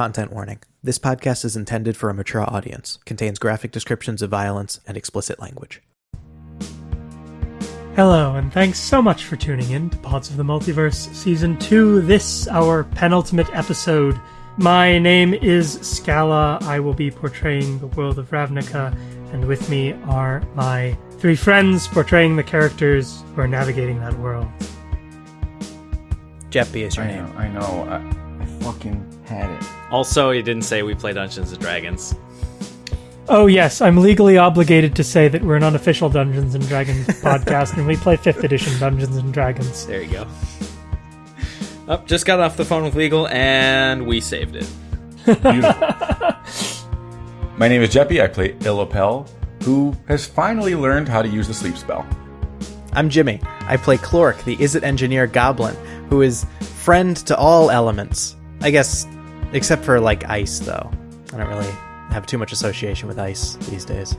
Content warning. This podcast is intended for a mature audience, contains graphic descriptions of violence and explicit language. Hello, and thanks so much for tuning in to Pods of the Multiverse Season 2, this, our penultimate episode. My name is Scala. I will be portraying the world of Ravnica, and with me are my three friends portraying the characters who are navigating that world. Jeppy is your I name. know, I know. I, I fucking had it. Also, he didn't say we play Dungeons and Dragons. Oh, yes, I'm legally obligated to say that we're an unofficial Dungeons and Dragons podcast, and we play 5th edition Dungeons and Dragons. There you go. Up, just got off the phone with legal, and we saved it. Beautiful. My name is Jeppy. I play Illapel, who has finally learned how to use the sleep spell. I'm Jimmy. I play Clork, the Izzet engineer goblin, who is friend to all elements. I guess, except for like ice, though. I don't really have too much association with ice these days.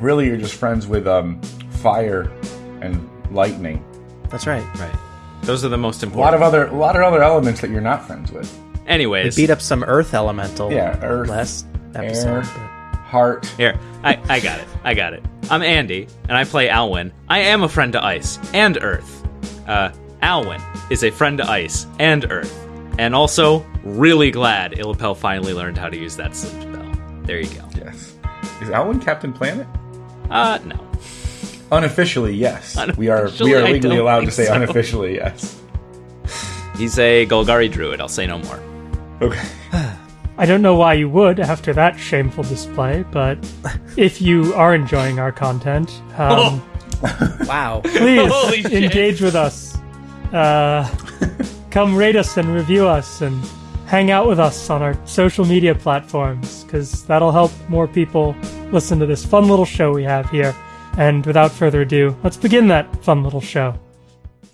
Really, you're just friends with um, fire and lightning. That's right. Right. Those are the most important. A lot of other, a lot of other elements that you're not friends with. We Anyways, beat up some earth elemental Yeah, earth, last air, episode. heart. here, I, I got it. I got it. I'm Andy, and I play Alwyn. I am a friend to Ice and Earth. Uh, Alwyn is a friend to Ice and Earth. And also, really glad Illapel finally learned how to use that sleep spell. There you go. Yes. Is Alwyn Captain Planet? Uh, no. Unofficially, yes. we are we are legally allowed to say so. unofficially, yes. He's a Golgari druid, I'll say no more. Okay. I don't know why you would after that shameful display, but if you are enjoying our content, um, Wow. please engage with us. Uh, come rate us and review us and hang out with us on our social media platforms because that'll help more people listen to this fun little show we have here. And without further ado, let's begin that fun little show.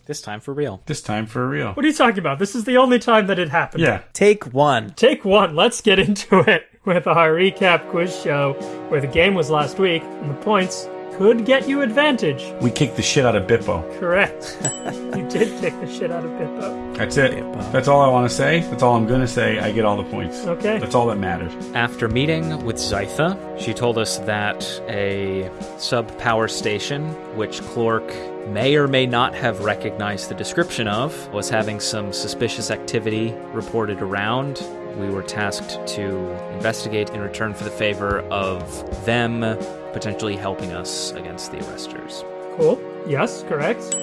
This time for real. This time for real. What are you talking about? This is the only time that it happened. Yeah. Take one. Take one. Let's get into it with our recap quiz show where the game was last week and the points could get you advantage. We kicked the shit out of Bippo. Correct. you did kick the shit out of Bippo. That's it. That's all I want to say. That's all I'm going to say. I get all the points. Okay. That's all that matters. After meeting with Zytha, she told us that a sub power station, which Clork may or may not have recognized the description of, was having some suspicious activity reported around. We were tasked to investigate in return for the favor of them potentially helping us against the arresters. Cool. Yes, correct.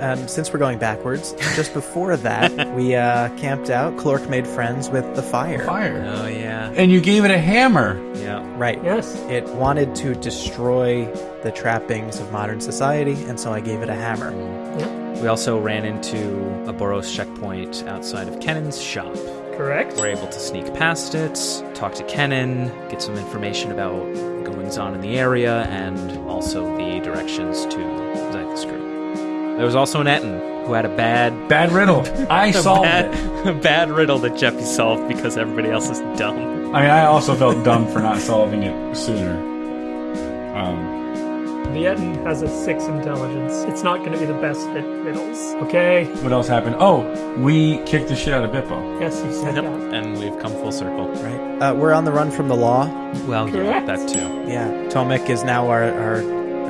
Um, since we're going backwards, just before that, we uh, camped out. Clork made friends with the fire. Fire. Oh, yeah. And you gave it a hammer. Yeah. Right. Yes. It wanted to destroy the trappings of modern society, and so I gave it a hammer. Yep. We also ran into a Boros checkpoint outside of Kennan's shop. Correct. We're able to sneak past it, talk to Kennan, get some information about goings on in the area, and also the directions to Zytha's Group. There was also an Ettin who had a bad, Bad riddle. I a solved bad, it. a bad riddle that Jeffy solved because everybody else is dumb. I mean, I also felt dumb for not solving it sooner. Um, Vietin has a six intelligence. It's not going to be the best at riddles. Okay. what else happened? Oh, we kicked the shit out of Bippo. Yes, you said Yep. that. And we've come full circle. Right. Uh, we're on the run from the law. Well, yeah, Correct. that too. Yeah. Tomek is now our, our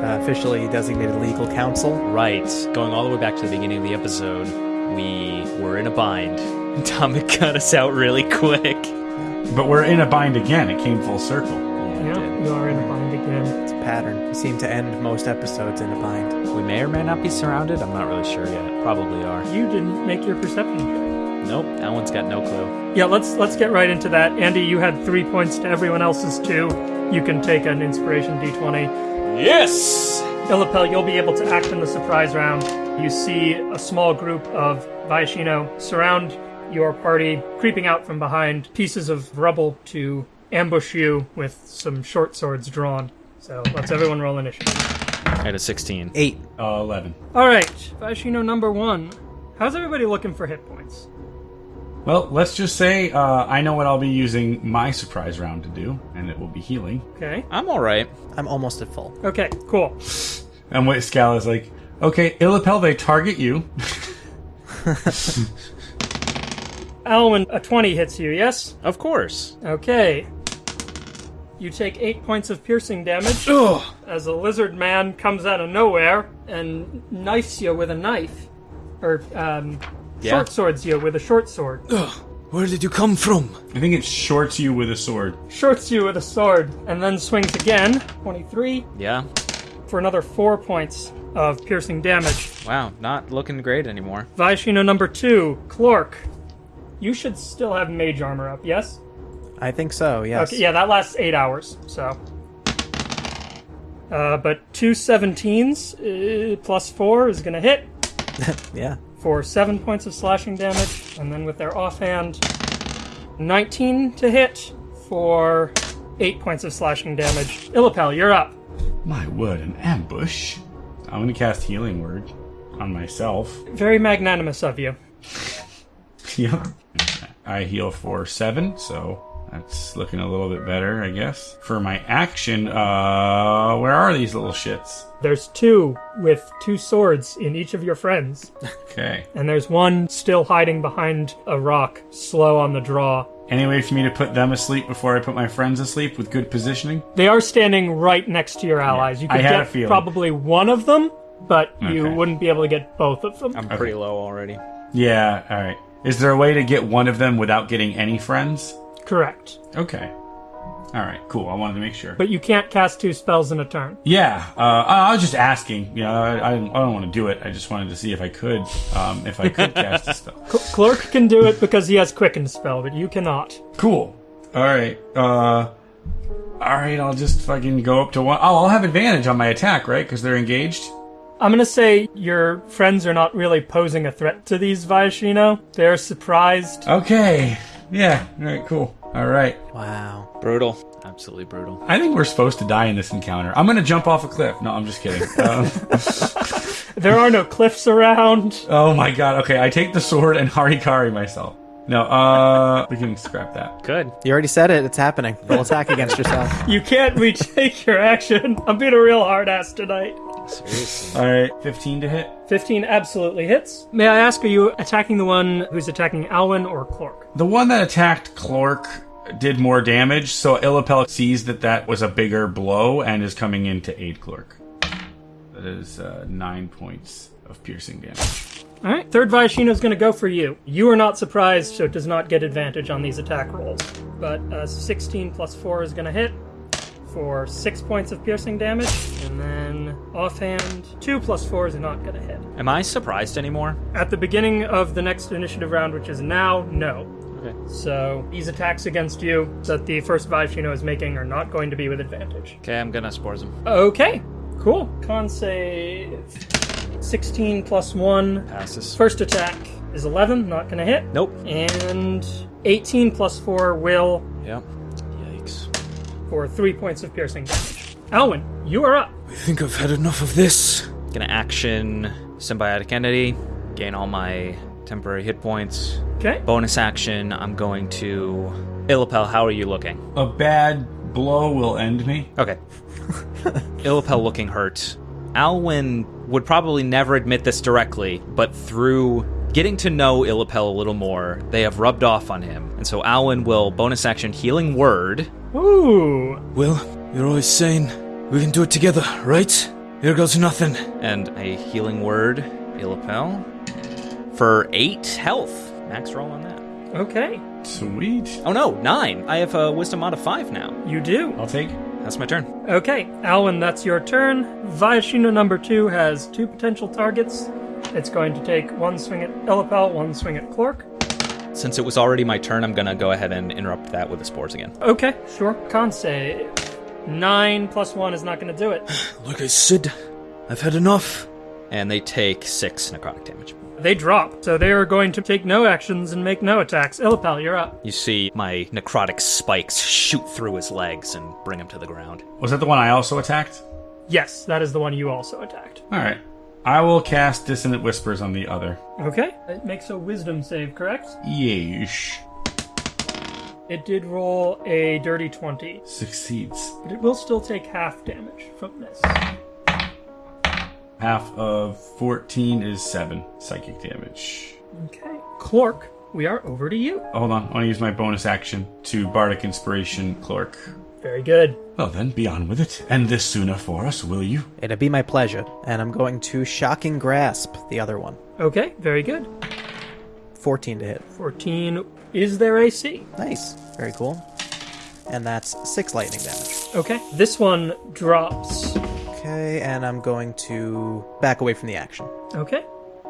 uh, officially designated legal counsel. Right. Going all the way back to the beginning of the episode, we were in a bind. Tommy cut us out really quick. But we're in a bind again. It came full circle. Yeah, you are in a bind again. It's a pattern. We seem to end most episodes in a bind. We may or may not be surrounded. I'm not really sure yet. Probably are. You didn't make your perception check. Nope, that one's got no clue. Yeah, let's let's get right into that. Andy, you had three points to everyone else's two. You can take an inspiration d20. Yes! Illapel, you'll be able to act in the surprise round. You see a small group of Viashino surround your party, creeping out from behind pieces of rubble to ambush you with some short swords drawn. So let's everyone roll initiative. I had a 16. Eight. Uh, 11. All right, Viashino number one. How's everybody looking for hit points? Well, let's just say uh, I know what I'll be using my surprise round to do, and it will be healing. Okay. I'm alright. I'm almost at full. Okay, cool. And what Scal is like, okay, Illapel, they target you. Alwyn, a 20 hits you, yes? Of course. Okay. You take 8 points of piercing damage as a lizard man comes out of nowhere and knifes you with a knife. Or, um, Yeah. short swords you with a short sword. Ugh. Where did you come from? I think it shorts you with a sword. Shorts you with a sword and then swings again. 23 Yeah. for another 4 points of piercing damage. Wow, not looking great anymore. Vaishino number 2, Clork. You should still have mage armor up, yes? I think so. Yes. Okay, yeah, that lasts eight hours, so. Uh, but two 17s uh, plus four is going to hit Yeah. for seven points of slashing damage, and then with their offhand, 19 to hit for eight points of slashing damage. Illipel, you're up. My word, an ambush. I'm gonna cast Healing Word on myself. Very magnanimous of you. Yep. I heal for seven, so that's looking a little bit better, I guess. For my action, uh, where are these little shits? There's two with two swords in each of your friends, Okay. and there's one still hiding behind a rock, slow on the draw. Any way for me to put them asleep before I put my friends asleep with good positioning? They are standing right next to your allies. You I could had a get feeling. probably one of them, but you Okay. wouldn't be able to get both of them. I'm pretty low already. Yeah, alright. Is there a way to get one of them without getting any friends? Correct. Okay. Alright, cool. I wanted to make sure. But you can't cast two spells in a turn. Yeah, uh, I was just asking. You know, I, I, I don't want to do it. I just wanted to see if I could, um, if I could cast a spell. Cl- Clork can do it because he has quicken spell, but you cannot. Cool. All right. Uh, all right. I'll just fucking go up to one. Oh, I'll have advantage on my attack, right? Because they're engaged. I'm gonna say your friends are not really posing a threat to these Viashino. They're surprised. Okay. Yeah. All right. Cool. All right. Wow. Brutal. Absolutely brutal. I think we're supposed to die in this encounter. I'm gonna jump off a cliff. No, I'm just kidding. Um, There are no cliffs around. oh my god. Okay, I take the sword and harikari myself. No. Uh, we can scrap that. Good. You already said it. It's happening. Roll attack against yourself. You can't retake your action. I'm being a real hard ass tonight. Seriously. All right. 15 to hit. 15 absolutely hits. May I ask, are you attacking the one who's attacking Alwyn or Clork? The one that attacked Clork did more damage, so Illipel sees that that was a bigger blow and is coming in to aid Clork. That is uh, nine points of piercing damage. All right, third Viashino is going to go for you. You are not surprised, so it does not get advantage on these attack rolls. But uh, 16 plus 4 is going to hit for 6 points of piercing damage. And then offhand, 2 plus 4 is not going to hit. Am I surprised anymore? At the beginning of the next initiative round, which is now, no. Okay. So these attacks against you that the first Viashino is making are not going to be with advantage. Okay, I'm gonna spores him. Okay, cool. Con save 16 plus 1. Passes. First attack is 11, not going to hit. Nope. And 18 plus 4 will Yep. Yikes. for 3 points of piercing damage. Alwyn, you are up. I think I've had enough of this. Gonna action symbiotic entity, gain all my temporary hit points. Okay. Bonus action, I'm going to. Illipel, how are you looking? A bad blow will end me. Okay. Illipel looking hurt. Alwyn would probably never admit this directly, but through getting to know Illipel a little more, they have rubbed off on him. And so Alwyn will bonus action healing word. Ooh. Well, you're always saying we can do it together, right? Here goes nothing. and a healing word, Illipel, for eight health. Max roll on that. Okay. Sweet. Oh no, nine. I have a wisdom out of five now. You do. I'll take. That's my turn. Okay, Alwyn, that's your turn. Viashino number 2 has two potential targets. It's going to take one swing at Elipel, one swing at Clork. Since it was already my turn, I'm gonna go ahead and interrupt that with the spores again. Okay, sure. Con save. 9 plus 1 is not going to do it. Like I said, I've had enough. And they take six necrotic damage. They drop, so they are going to take no actions and make no attacks. Illipel, you're up. You see my necrotic spikes shoot through his legs and bring him to the ground. Was that the one I also attacked? Yes, that is the one you also attacked. All right. I will cast Dissonant Whispers on the other. Okay. It makes a wisdom save, correct? Yeesh. It did roll a dirty 20, Succeeds. but it will still take half damage from this. Half of 14 is 7 psychic damage. Okay. Clork, we are over to you. Hold on, I want to use my bonus action to Bardic Inspiration Clork. Very good. Well then, be on with it. End this sooner for us, will you? It'd be my pleasure. And I'm going to Shocking Grasp, the other one. Okay, very good. 14 to hit. 14 is their AC. Nice. Very cool. And that's 6 lightning damage. Okay, this one drops. Okay, and I'm going to back away from the action. Okay,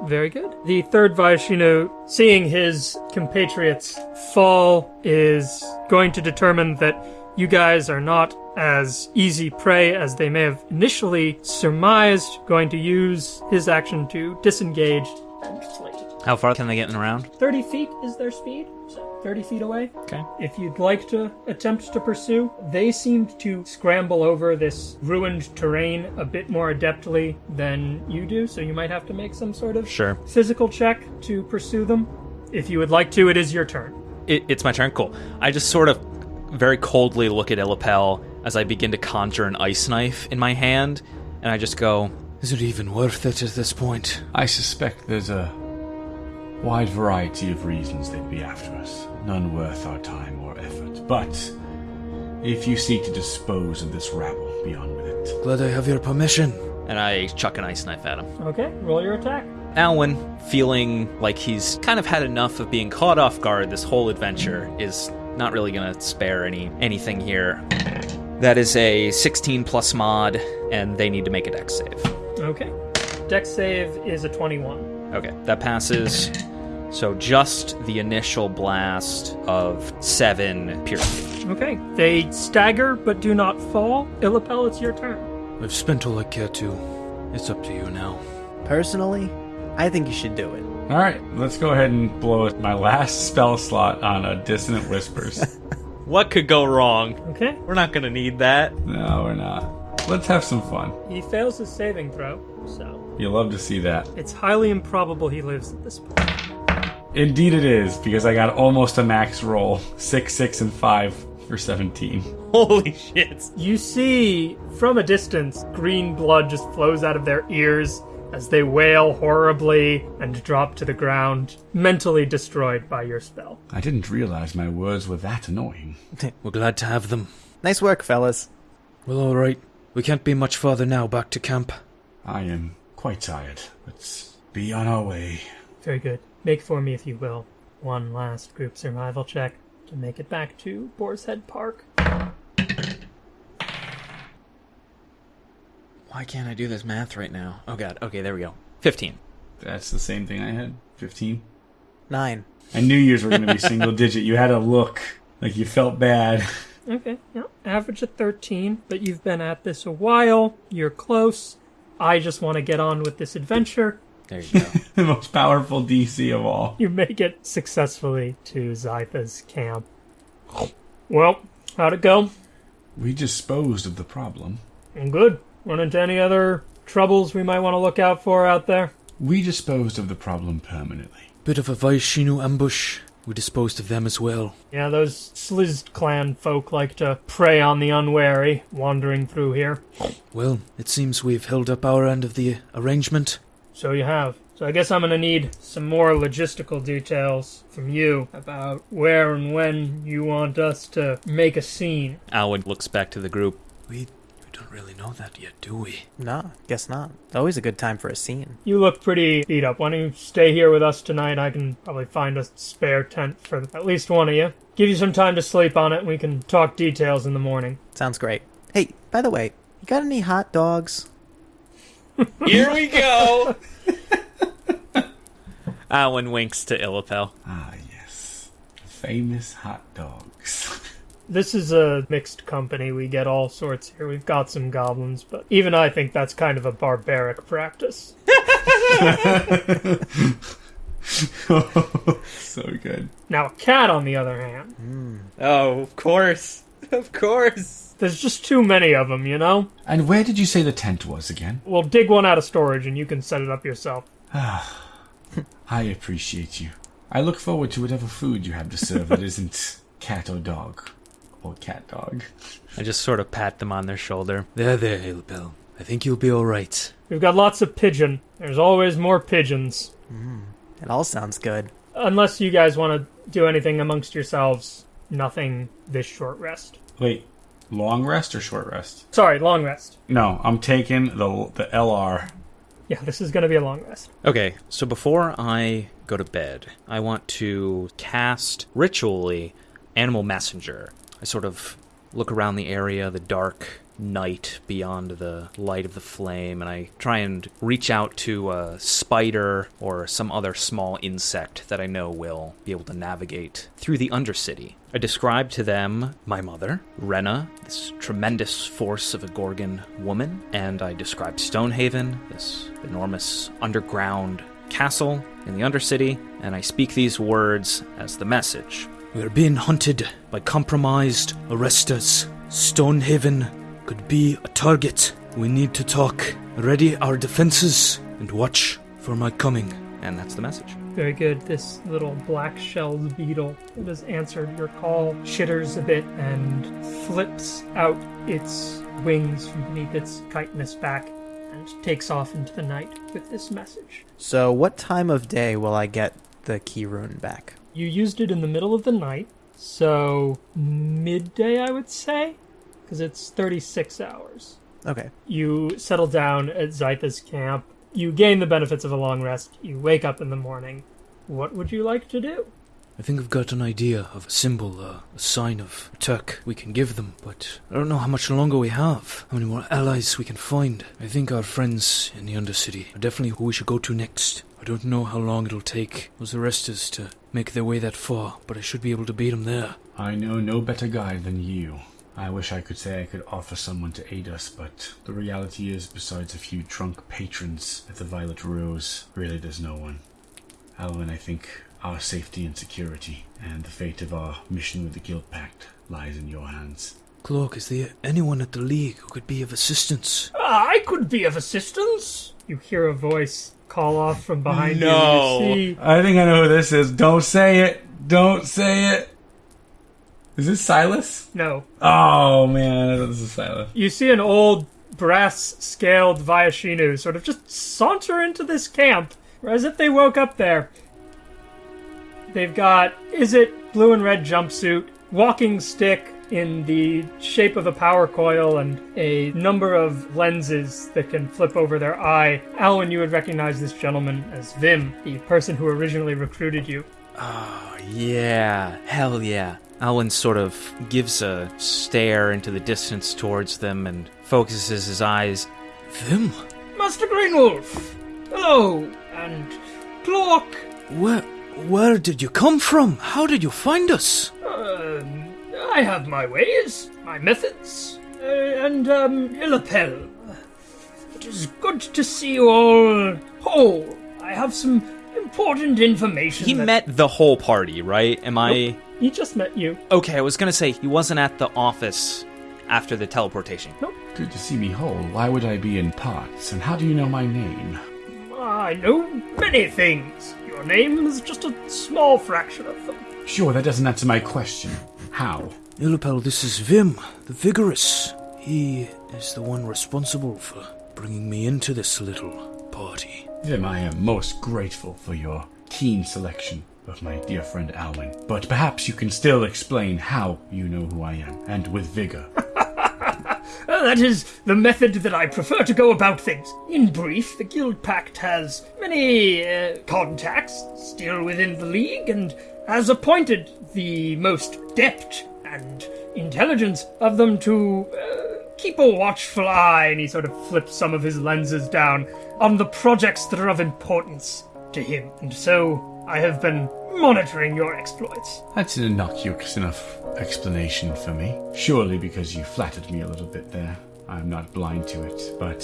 very good. The third Viashino, seeing his compatriots fall, is going to determine that you guys are not as easy prey as they may have initially surmised, going to use his action to disengage and flee. How far can they get in around? 30 feet is their speed, so 30 feet away. Okay. If you'd like to attempt to pursue, they seemed to scramble over this ruined terrain a bit more adeptly than you do, so you might have to make some sort of Sure. physical check to pursue them. If you would like to, it is your turn. It, it's my turn. Cool. I just sort of very coldly look at Illipel as I begin to conjure an ice knife in my hand, and I just go, Is it even worth it at this point? I suspect there's a wide variety of reasons they'd be after us, none worth our time or effort. But if you seek to dispose of this rabble, be on with it. Glad I have your permission. and I chuck an ice knife at him. Okay, roll your attack. Alwyn, feeling like he's kind of had enough of being caught off guard this whole adventure, is not really going to spare any anything here. That is a 16 plus mod, and they need to make a dex save. Okay. Dex save is a 21. Okay, that passes. So just the initial blast of seven piercing. Okay. They stagger but do not fall. Illipel, it's your turn. I've spent all I care to. It's up to you now. Personally, I think you should do it. All right, let's go ahead and blow my last spell slot on a dissonant whispers. What could go wrong? Okay. We're not going to need that. no, we're not. Let's have some fun. He fails his saving throw, so You love to see that. it's highly improbable he lives at this point. Indeed, it is because I got almost a max roll six, six, and five for seventeen. Holy shit. You see, from a distance, green blood just flows out of their ears as they wail horribly and drop to the ground, mentally destroyed by your spell. I didn't realize my words were that annoying. We're glad to have them. Nice work, fellas. Well, alright. We can't be much farther now back to camp. I am quite tired. Let's be on our way. Very good. Make for me, if you will, one last group survival check to make it back to Boar's Head Park. Why can't I do this math right now? Oh god. Okay, there we go. 15. That's the same thing I had. Fifteen. Nine. I knew yours were going to be single digit. You had a look like you felt bad. Okay, yeah. Average of 13, but you've been at this a while. You're close. I just want to get on with this adventure. There you go. the most powerful DC of all. You make it successfully to Zytha's camp. Well, how'd it go? We disposed of the problem. And good. Run into any other troubles we might want to look out for out there? We disposed of the problem permanently. Bit of a Viashino ambush. We disposed of them as well. Yeah, those Sliz clan folk like to prey on the unwary wandering through here. Well, it seems we've held up our end of the arrangement. So you have. So I guess I'm gonna need some more logistical details from you about where and when you want us to make a scene. Alwyn looks back to the group. We, we don't really know that yet, do we? Nah, guess not. Always a good time for a scene. You look pretty beat up. Why don't you stay here with us tonight? I can probably find a spare tent for at least one of you. Give you some time to sleep on it, and we can talk details in the morning. Sounds great. Hey, by the way, you got any hot dogs? Here we go! Alwyn winks to Illipel. Ah, yes. Famous hot dogs. This is a mixed company. We get all sorts here. We've got some goblins, but even I think that's kind of a barbaric practice. so good. Now, a cat, on the other hand, hmm. Oh, of course. Of course. there's just too many of them, you know? And where did you say the tent was again? We'll dig one out of storage and you can set it up yourself. Ah, I appreciate you. I look forward to whatever food you have to serve that isn't cat or dog. Or cat dog. I just sort of pat them on their shoulder. There, there, Ilbel. I think you'll be alright. We've got lots of pigeon. There's always more pigeons. Mm. It all sounds good. unless you guys want to do anything amongst yourselves, nothing this short rest. Wait, long rest or short rest? Sorry, long rest. No, I'm taking the the LR. Yeah, this is going to be a long rest. Okay, so before I go to bed, I want to cast ritually Animal Messenger. I sort of look around the area, the dark night beyond the light of the flame, and I try and reach out to a spider or some other small insect that I know will be able to navigate through the Undercity. I describe to them my mother, Rena, this tremendous force of a Gorgon woman, and I describe Stonehaven, this enormous underground castle in the Undercity, and I speak these words as the message. We are being hunted by compromised arresters. Stonehaven could be a target. We need to talk. Ready our defenses and watch for my coming. And that's the message. Very good. This little black shelled beetle that has answered your call shitters a bit and flips out its wings from beneath its chitinous back and takes off into the night with this message. So, what time of day will I get the key rune back? You used it in the middle of the night, so midday, I would say, because it's 36 hours. Okay. You settle down at Zytha's camp. You gain the benefits of a long rest. You wake up in the morning. What would you like to do? I think I've got an idea of a symbol, uh, a sign of Turk we can give them, but I don't know how much longer we have, how many more allies we can find. I think our friends in the Undercity are definitely who we should go to next. I don't know how long it'll take those arresters to make their way that far, but I should be able to beat them there. I know no better guide than you. I wish I could say I could offer someone to aid us, but the reality is, besides a few drunk patrons at the Violet Rose, really there's no one. Alwyn, I think our safety and security, and the fate of our mission with the Guild Pact, lies in your hands. Clork, is there anyone at the League who could be of assistance? Ah, I could be of assistance. You hear a voice call off from behind No. you. You see I think I know who this is. Don't say it. Don't say it. Is this Silas? no. Oh man, I thought this is Silas. You see an old brass scaled Viashino sort of just saunter into this camp as if they woke up there. They've got is it blue and red jumpsuit, walking stick in the shape of a power coil, and a number of lenses that can flip over their eye. Alwyn, you would recognize this gentleman as Vim, the person who originally recruited you. Oh, yeah. Hell yeah. Alwyn sort of gives a stare into the distance towards them and focuses his eyes. Vim? Master Greenwolf! Hello! And Cloak! Where, where did you come from? How did you find us? Um, I have my ways, my methods, uh, and, um, Illapel. It is good to see you all whole. I have some important information. He that- met the whole party, right? Am I. He just met you. Okay, I was gonna say he wasn't at the office after the teleportation. Nope. Good to see me whole. Why would I be in parts? And how do you know my name? I know many things. Your name is just a small fraction of them. Sure, that doesn't answer my question. How? Illipel, this is Vim, the Vigorous. He is the one responsible for bringing me into this little party. Vim, I am most grateful for your keen selection of my dear friend Alwyn. But perhaps you can still explain how you know who I am, and with vigor. That is the method that I prefer to go about things. In brief, the Guild Pact has many uh, contacts still within the League and has appointed the most depth and intelligence of them to uh, keep a watchful eye, and he sort of flips some of his lenses down on the projects that are of importance to him. And so I have been monitoring your exploits. That's an innocuous enough explanation for me. Surely because you flattered me a little bit there. I'm not blind to it, but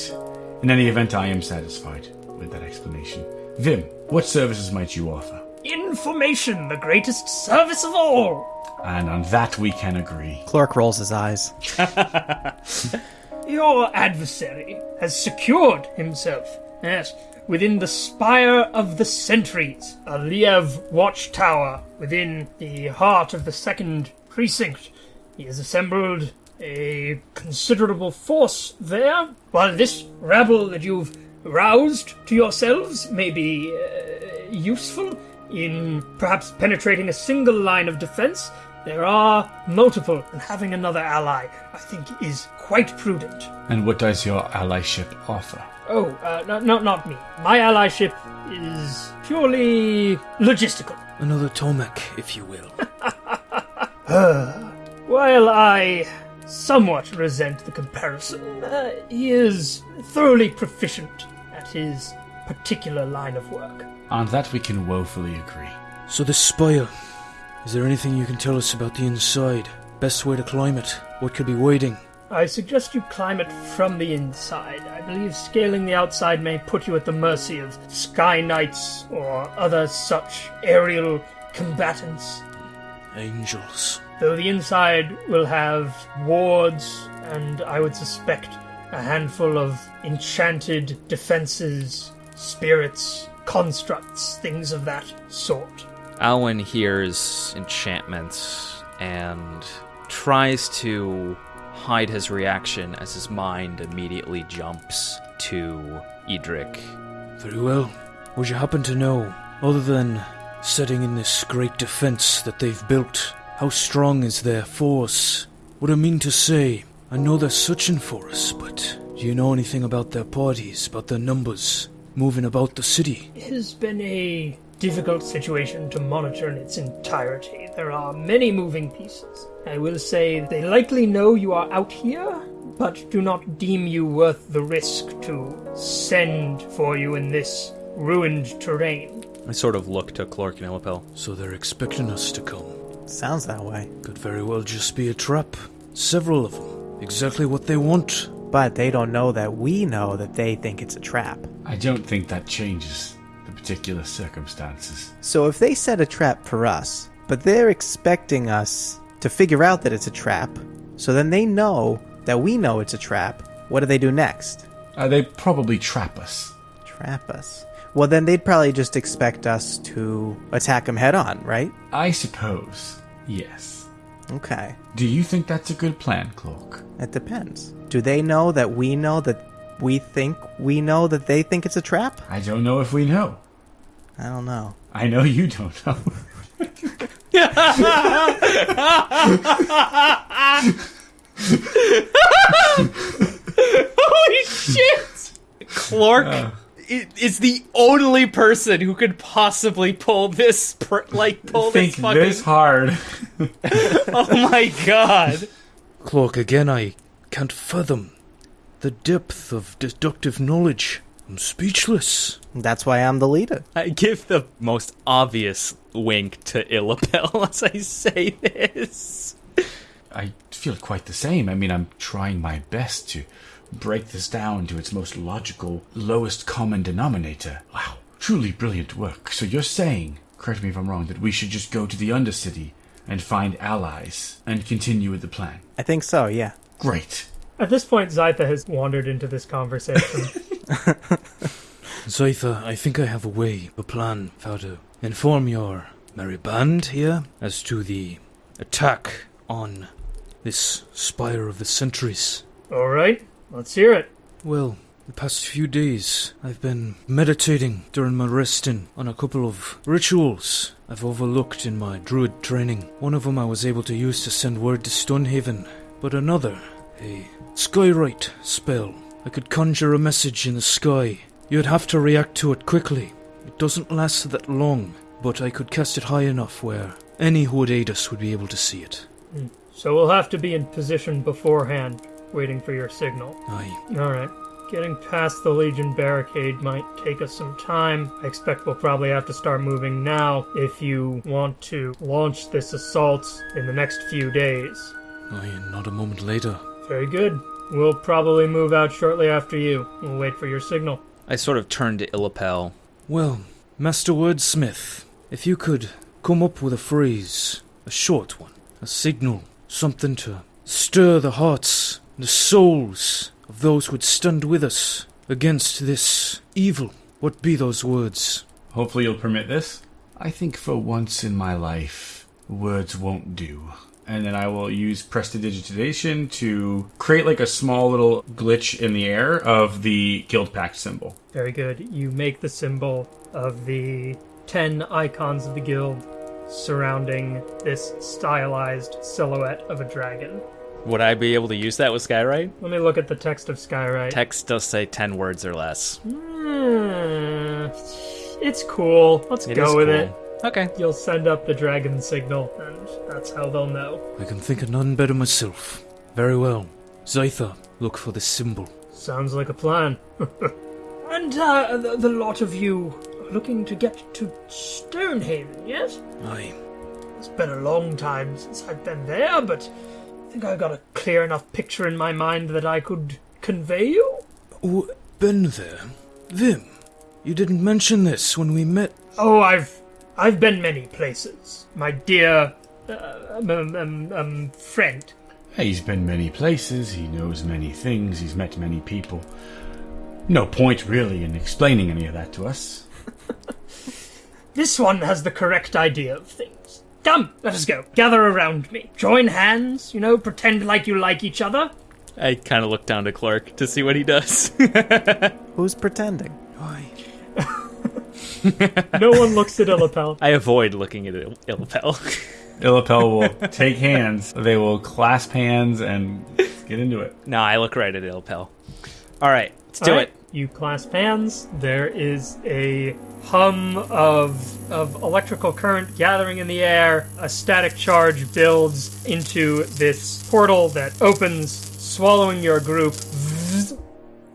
in any event, I am satisfied with that explanation. Vim, what services might you offer? Information, the greatest service of all. And on that we can agree. Clork rolls his eyes. Your adversary has secured himself, yes, within the spire of the Sentries, a Liev watchtower within the heart of the second precinct. He has assembled a considerable force there. While this rabble that you've roused to yourselves may be uh, useful, in perhaps penetrating a single line of defense. There are multiple, and having another ally, I think, is quite prudent. And what does your allyship offer? Oh, uh, no, no, not me. My allyship is purely logistical. Another Tomek, if you will. While I somewhat resent the comparison, uh, he is thoroughly proficient at his particular line of work. On that we can woefully agree. So this spire, is there anything you can tell us about the inside? Best way to climb it? What could be waiting? I suggest you climb it from the inside. I believe scaling the outside may put you at the mercy of sky knights or other such aerial combatants. Angels. Though the inside will have wards and I would suspect a handful of enchanted defenses, spirits, constructs, things of that sort. Alwyn hears enchantments and tries to hide his reaction as his mind immediately jumps to Edric. Very well. Would you happen to know, other than setting in this great defense that they've built, how strong is their force? What I mean to say, I know they're searching for us, but do you know anything about their parties, about their numbers, moving about the city? It has been a difficult situation to monitor in its entirety. There are many moving pieces. I will say they likely know you are out here, but do not deem you worth the risk to send for you in this ruined terrain. I sort of look to Clork and Illipel. So they're expecting us to come. Sounds that way. Could very well just be a trap. Several of them. Exactly what they want. But they don't know that we know that they think it's a trap. I don't think that changes the particular circumstances. So if they set a trap for us, but they're expecting us to figure out that it's a trap, so then they know that we know it's a trap, what do they do next? Uh, they probably trap us. Trap us. Well, then they'd probably just expect us to attack them head on, right? I suppose. Yes. Okay. Do you think that's a good plan, Cloak? It depends. Do they know that we know that we think we know that they think it's a trap? I don't know if we know. I don't know. I know you don't know. Holy shit! Clork i- uh. Is the only person who could possibly pull this, pr- like, pull think this fucking. this hard. oh my god! Cloak, again, I can't fathom the depth of deductive knowledge. I'm speechless. That's why I'm the leader. I give the most obvious wink to Illipel as I say this. I feel quite the same. I mean, I'm trying my best to break this down to its most logical, lowest common denominator. Wow, truly brilliant work. So you're saying, correct me if I'm wrong, that we should just go to the Undercity and find allies and continue with the plan? I think so, yeah. Great. At this point, Zytha has wandered into this conversation. Zytha, I think I have a way, a plan, how to inform your merry band here as to the attack on this Spire of the Centuries. All right, let's hear it. Well, the past few days, I've been meditating during my resting on a couple of rituals I've overlooked in my druid training. One of them I was able to use to send word to Stonehaven, but another, a skywrite spell. I could conjure a message in the sky. You'd have to react to it quickly. It doesn't last that long, but I could cast it high enough where any who would aid us would be able to see it. Hmm. So we'll have to be in position beforehand, waiting for your signal. Aye. All right. Getting past the Legion barricade might take us some time. I expect we'll probably have to start moving now if you want to launch this assault in the next few days. Aye, and not a moment later. Very good. We'll probably move out shortly after you. We'll wait for your signal. I sort of turned to Illipel. Well, Master Wordsmith, if you could come up with a phrase, a short one, a signal, something to stir the hearts and the souls of those who would stand with us against this evil, what be those words? Hopefully you'll permit this. I think for once in my life, words won't do. And then I will use prestidigitation to create like a small little glitch in the air of the Guild Pact symbol. Very good. You make the symbol of the ten icons of the guild surrounding this stylized silhouette of a dragon. Would I be able to use that with Skywrite? Let me look at the text of Skywrite. Text does say 10 words or less. Hmm, it's cool. Let's It go with cool. it. Okay. You'll send up the dragon signal, and that's how they'll know. I can think of none better myself. Very well. Zytha, look for the symbol. Sounds like a plan. and uh, the, the lot of you are looking to get to Stonehaven, yes? Aye. It's been a long time since I've been there, but I think I've got a clear enough picture in my mind that I could convey you. Oh, been there? Vim, you didn't mention this when we met. Oh, I've I've been many places, my dear uh, um, um, um, um, friend. He's been many places, he knows many things, he's met many people. No point, really, in explaining any of that to us. This one has the correct idea of things. Come, let us go. Gather around me. Join hands, you know, pretend like you like each other. I kind of look down to Clork to see what he does. Who's pretending? Aye. No one looks at Illipel. I avoid looking at Il- Illipel. Illipel will take hands, they will clasp hands and get into it. no, I look right at Illipel. All right, let's do All right, it. You clasp hands. There is a hum of of electrical current gathering in the air. A static charge builds into this portal that opens, swallowing your group.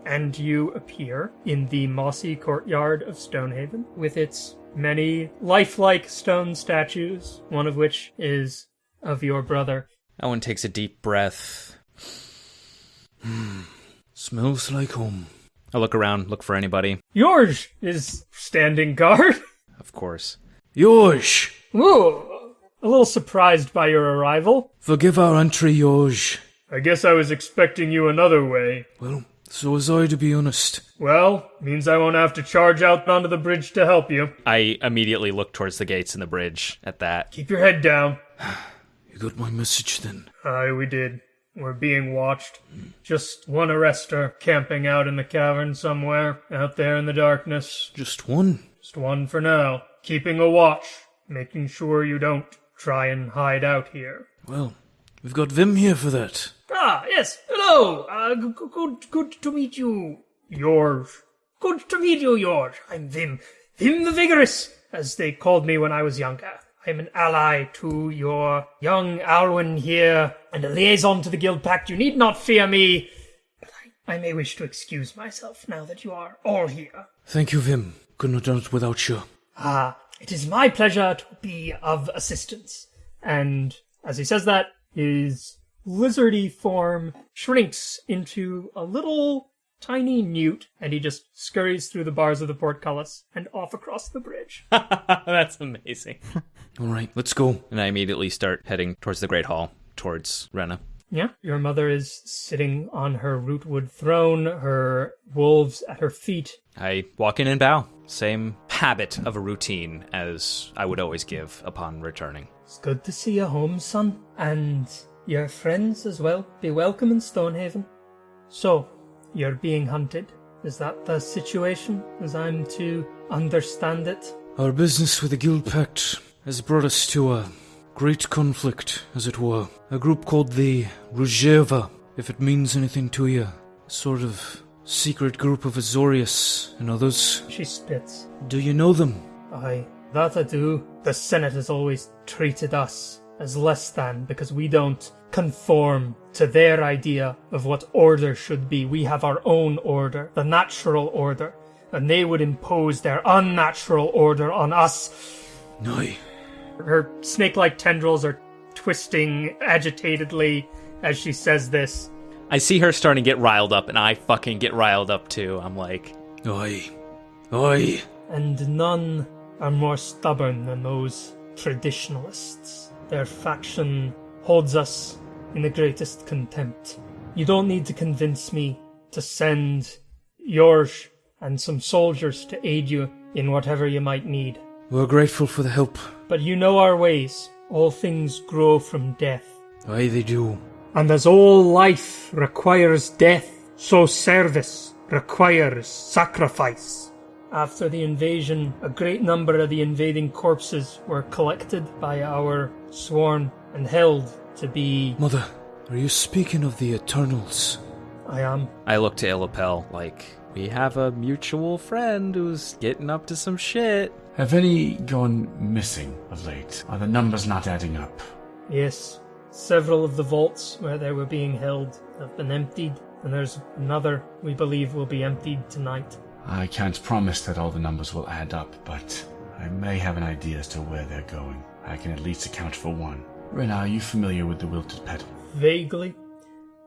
And you appear in the mossy courtyard of Stonehaven with its many lifelike stone statues, one of which is of your brother. Owen takes a deep breath. Hmm. Smells like home. I look around, look for anybody. George is standing guard. Of course. Yosh! Ooh, a little surprised by your arrival. Forgive our entry, Yosh. I guess I was expecting you another way. Well, so was I, to be honest. Well, means I won't have to charge out onto the bridge to help you. I immediately look towards the gates in the bridge at that. Keep your head down. You got my message then. Aye, we did. We're being watched. Just one arrestor camping out in the cavern somewhere, out there in the darkness. Just one. Just one for now. Keeping a watch, making sure you don't try and hide out here. Well, we've got Vim here for that. Ah, yes. Hello. Uh, good, good to meet you, George. Good to meet you, George. I'm Vim. Vim the Vigorous, as they called me when I was younger. I'm an ally to your young Alwyn here, and a liaison to the Guild Pact. You need not fear me, but I, I may wish to excuse myself now that you are all here. Thank you, Vim. Couldn't have done it without you. Ah, it is my pleasure to be of assistance. And as he says that, his lizardy form shrinks into a little tiny newt, and he just scurries through the bars of the portcullis and off across the bridge. That's amazing. All right, let's go. And I immediately start heading towards the Great Hall, towards Rena. yeah, your mother is sitting on her rootwood throne, her wolves at her feet. I walk in and bow. Same habit of a routine as I would always give upon returning. It's good to see you home, son, and your friends as well. Be welcome in Stonehaven. So, you're being hunted. Is that the situation, as I'm to understand it? Our business with the Guild Pact has brought us to a great conflict, as it were. A group called the Ruzheva, if it means anything to you. A sort of secret group of Azorius and others. She spits. Do you know them? Aye, that I do. The Senate has always treated us as less than because we don't conform to their idea of what order should be. We have our own order, the natural order, and they would impose their unnatural order on us. Aye. Her snake like tendrils are twisting agitatedly as she says this. I see her starting to get riled up, and I fucking get riled up too. I'm like, Oi, oi. And none are more stubborn than those traditionalists. Their faction holds us in the greatest contempt. You don't need to convince me to send yours and some soldiers to aid you in whatever you might need. We're grateful for the help. But you know our ways. All things grow from death. Aye, they do. And as all life requires death, so service requires sacrifice. After the invasion, a great number of the invading corpses were collected by our sworn and held to be. Mother, are you speaking of the Eternals? I am. I look to Illipel like, we have a mutual friend who's getting up to some shit. Have any gone missing of late? Are the numbers not adding up? Yes, several of the vaults where they were being held have been emptied, and there's another we believe will be emptied tonight. I can't promise that all the numbers will add up, but I may have an idea as to where they're going. I can at least account for one. Rena, are you familiar with the Wilted Petal? Vaguely.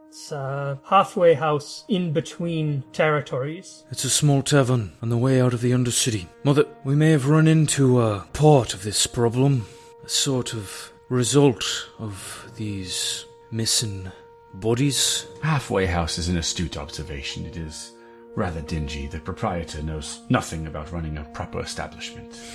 It's a halfway house in between territories. It's a small tavern on the way out of the Undercity. Mother, we may have run into a part of this problem, a sort of result of these missing bodies. Halfway House is an astute observation. It is rather dingy. The proprietor knows nothing about running a proper establishment.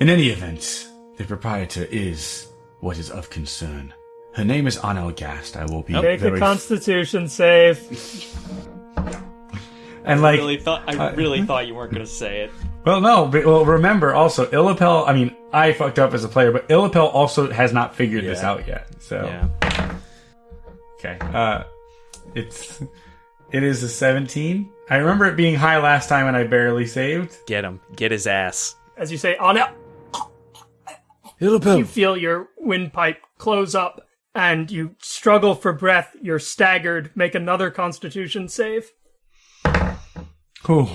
In any event, the proprietor is what is of concern. Her name is Anel Gast. I will be Make very a constitution save. and I like really thought I uh, really thought you weren't going to say it. Well, no, but well, remember also, Illipel, I mean, I fucked up as a player, but Illipel also has not figured this out yet. So, Yeah. okay. Uh, it's, it is a 17. I remember it being high last time and I barely saved. Get him. Get his ass. As you say, on it, you feel your windpipe close up, and you struggle for breath. You're staggered. Make another constitution save. Whew.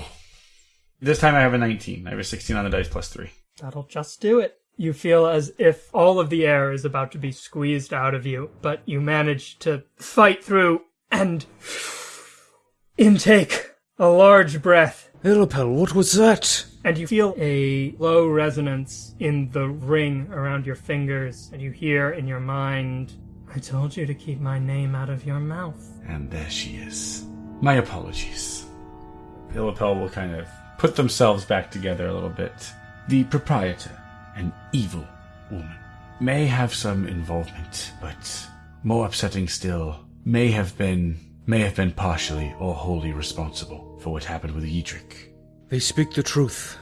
This time I have a 19. I have a 16 on the dice plus 3. That'll just do it. You feel as if all of the air is about to be squeezed out of you, but you manage to fight through and intake a large breath. Illipel, what was that? And you feel a low resonance in the ring around your fingers, and you hear in your mind, I told you to keep my name out of your mouth. And there she is. My apologies. Illipel will kind of put themselves back together a little bit. The proprietor, an evil woman, may have some involvement, but more upsetting still, may have been may have been partially or wholly responsible for what happened with Edric. They speak the truth.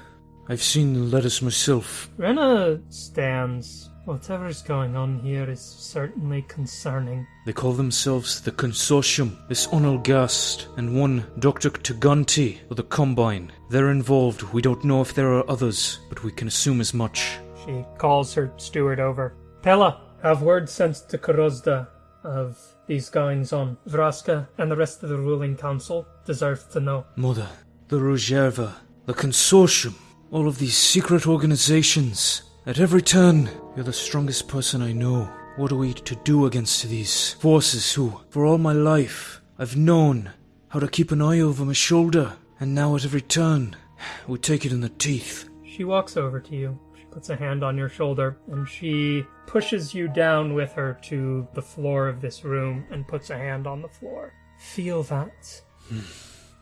I've seen the letters myself. Rena stands. Whatever's going on here is certainly concerning. They call themselves the Consortium. This Onel Gast and one Dr. Taganti of the Combine. They're involved. We don't know if there are others, but we can assume as much. She calls her steward over. Pella, have word sent to Korozda of these goings on. Vraska and the rest of the ruling council deserve to know. Mother, the Rogerva, the Consortium, all of these secret organizations. At every turn, you're the strongest person I know. What are we to do against these forces who, for all my life, I've known how to keep an eye over my shoulder, and now at every turn, we take it in the teeth. She walks over to you. She puts a hand on your shoulder and she pushes you down with her to the floor of this room and puts a hand on the floor. Feel that. Hmm.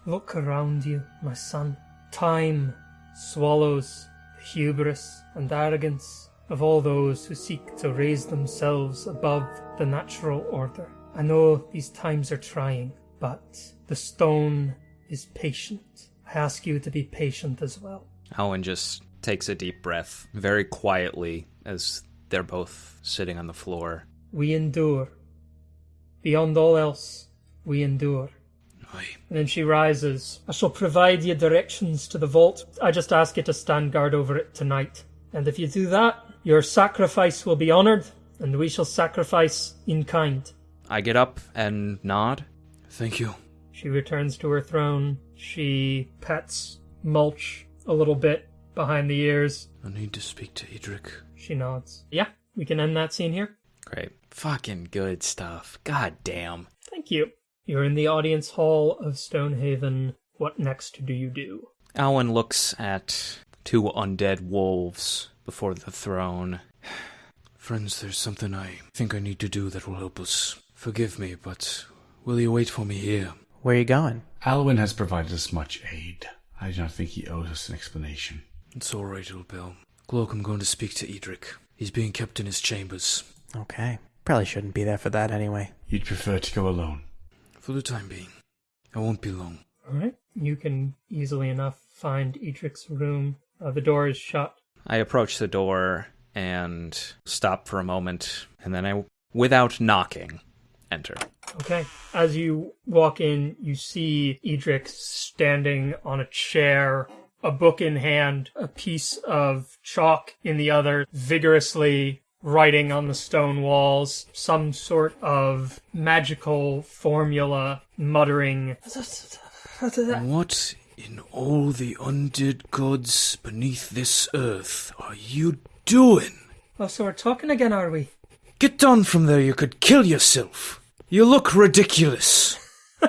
Look around you, my son. Time swallows hubris and arrogance of all those who seek to raise themselves above the natural order. I know these times are trying, but the stone is patient. I ask you to be patient as well. Owen just takes a deep breath very quietly as they're both sitting on the floor. We endure. Beyond all else, we endure. Aye. And then she rises. I shall provide you directions to the vault. I just ask you to stand guard over it tonight. And if you do that, your sacrifice will be honored, and we shall sacrifice in kind. I get up and nod. Thank you. She returns to her throne. She pets Mulch a little bit behind the ears. I need to speak to Edric. She nods. Yeah, we can end that scene here. Great. Fucking good stuff. God damn. Thank you. You're in the audience hall of Stonehaven. What next do you do? Owen looks at two undead wolves before the throne. Friends, there's something I think I need to do that will help us. Forgive me, but will you wait for me here? Where are you going? Alwyn has provided us much aid. I do not think he owes us an explanation. It's all right, Illipel. Clork, I'm going to speak to Edric. He's being kept in his chambers. Okay. Probably shouldn't be there for that anyway. You'd prefer to go alone. For the time being. I won't be long. All right. you can easily enough find Edric's room. Uh, the door is shut. I approach the door and stop for a moment, and then I, without knocking, enter. Okay. As you walk in, you see Edric standing on a chair, a book in hand, a piece of chalk in the other, vigorously writing on the stone walls, some sort of magical formula, muttering. What in all the undead gods beneath this earth are you doing? Oh, so we're talking again, are we? Get down from there, you could kill yourself. You look ridiculous.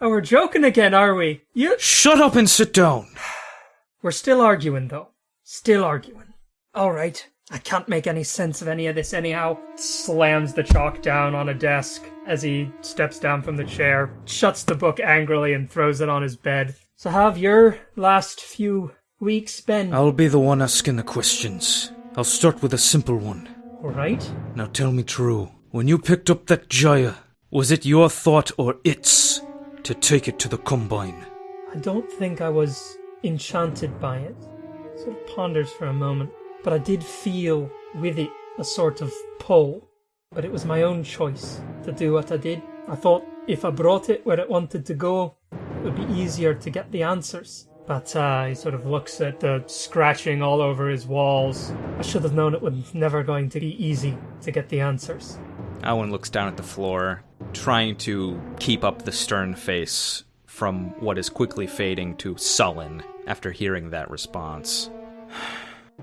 Oh, we're joking again, are we? You. Shut up and sit down. We're still arguing, though. Still arguing. All right. I can't make any sense of any of this anyhow. Slams the chalk down on a desk as he steps down from the chair, shuts the book angrily, and throws it on his bed. So, how have your last few weeks been? I'll be the one asking the questions. I'll start with a simple one. All right. Now tell me true. When you picked up that Jaya, was it your thought or its to take it to the Combine? I don't think I was enchanted by it. Sort of ponders for a moment, but I did feel with it a sort of pull. But it was my own choice to do what I did. I thought if I brought it where it wanted to go, it would be easier to get the answers. But uh, he sort of looks at the scratching all over his walls. I should have known it was never going to be easy to get the answers. Owen looks down at the floor, trying to keep up the stern face from what is quickly fading to sullen after hearing that response.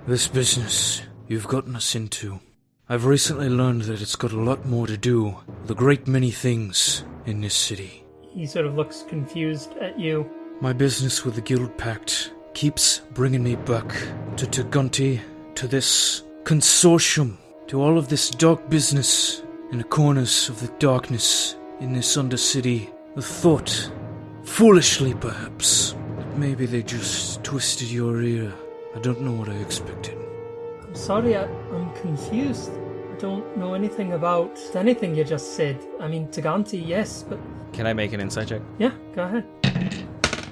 This business you've gotten us into. I've recently learned that it's got a lot more to do with a great many things in this city. He sort of looks confused at you. My business with the Guildpact keeps bringing me back to Taganti, to this consortium, to all of this dark business in the corners of the darkness in this undercity. The thought, foolishly perhaps, that maybe they just twisted your ear. I don't know what I expected. I'm sorry, I, I'm confused. I don't know anything about anything you just said. I mean, Taganti, yes, but Can I make an insight check? yeah, go ahead.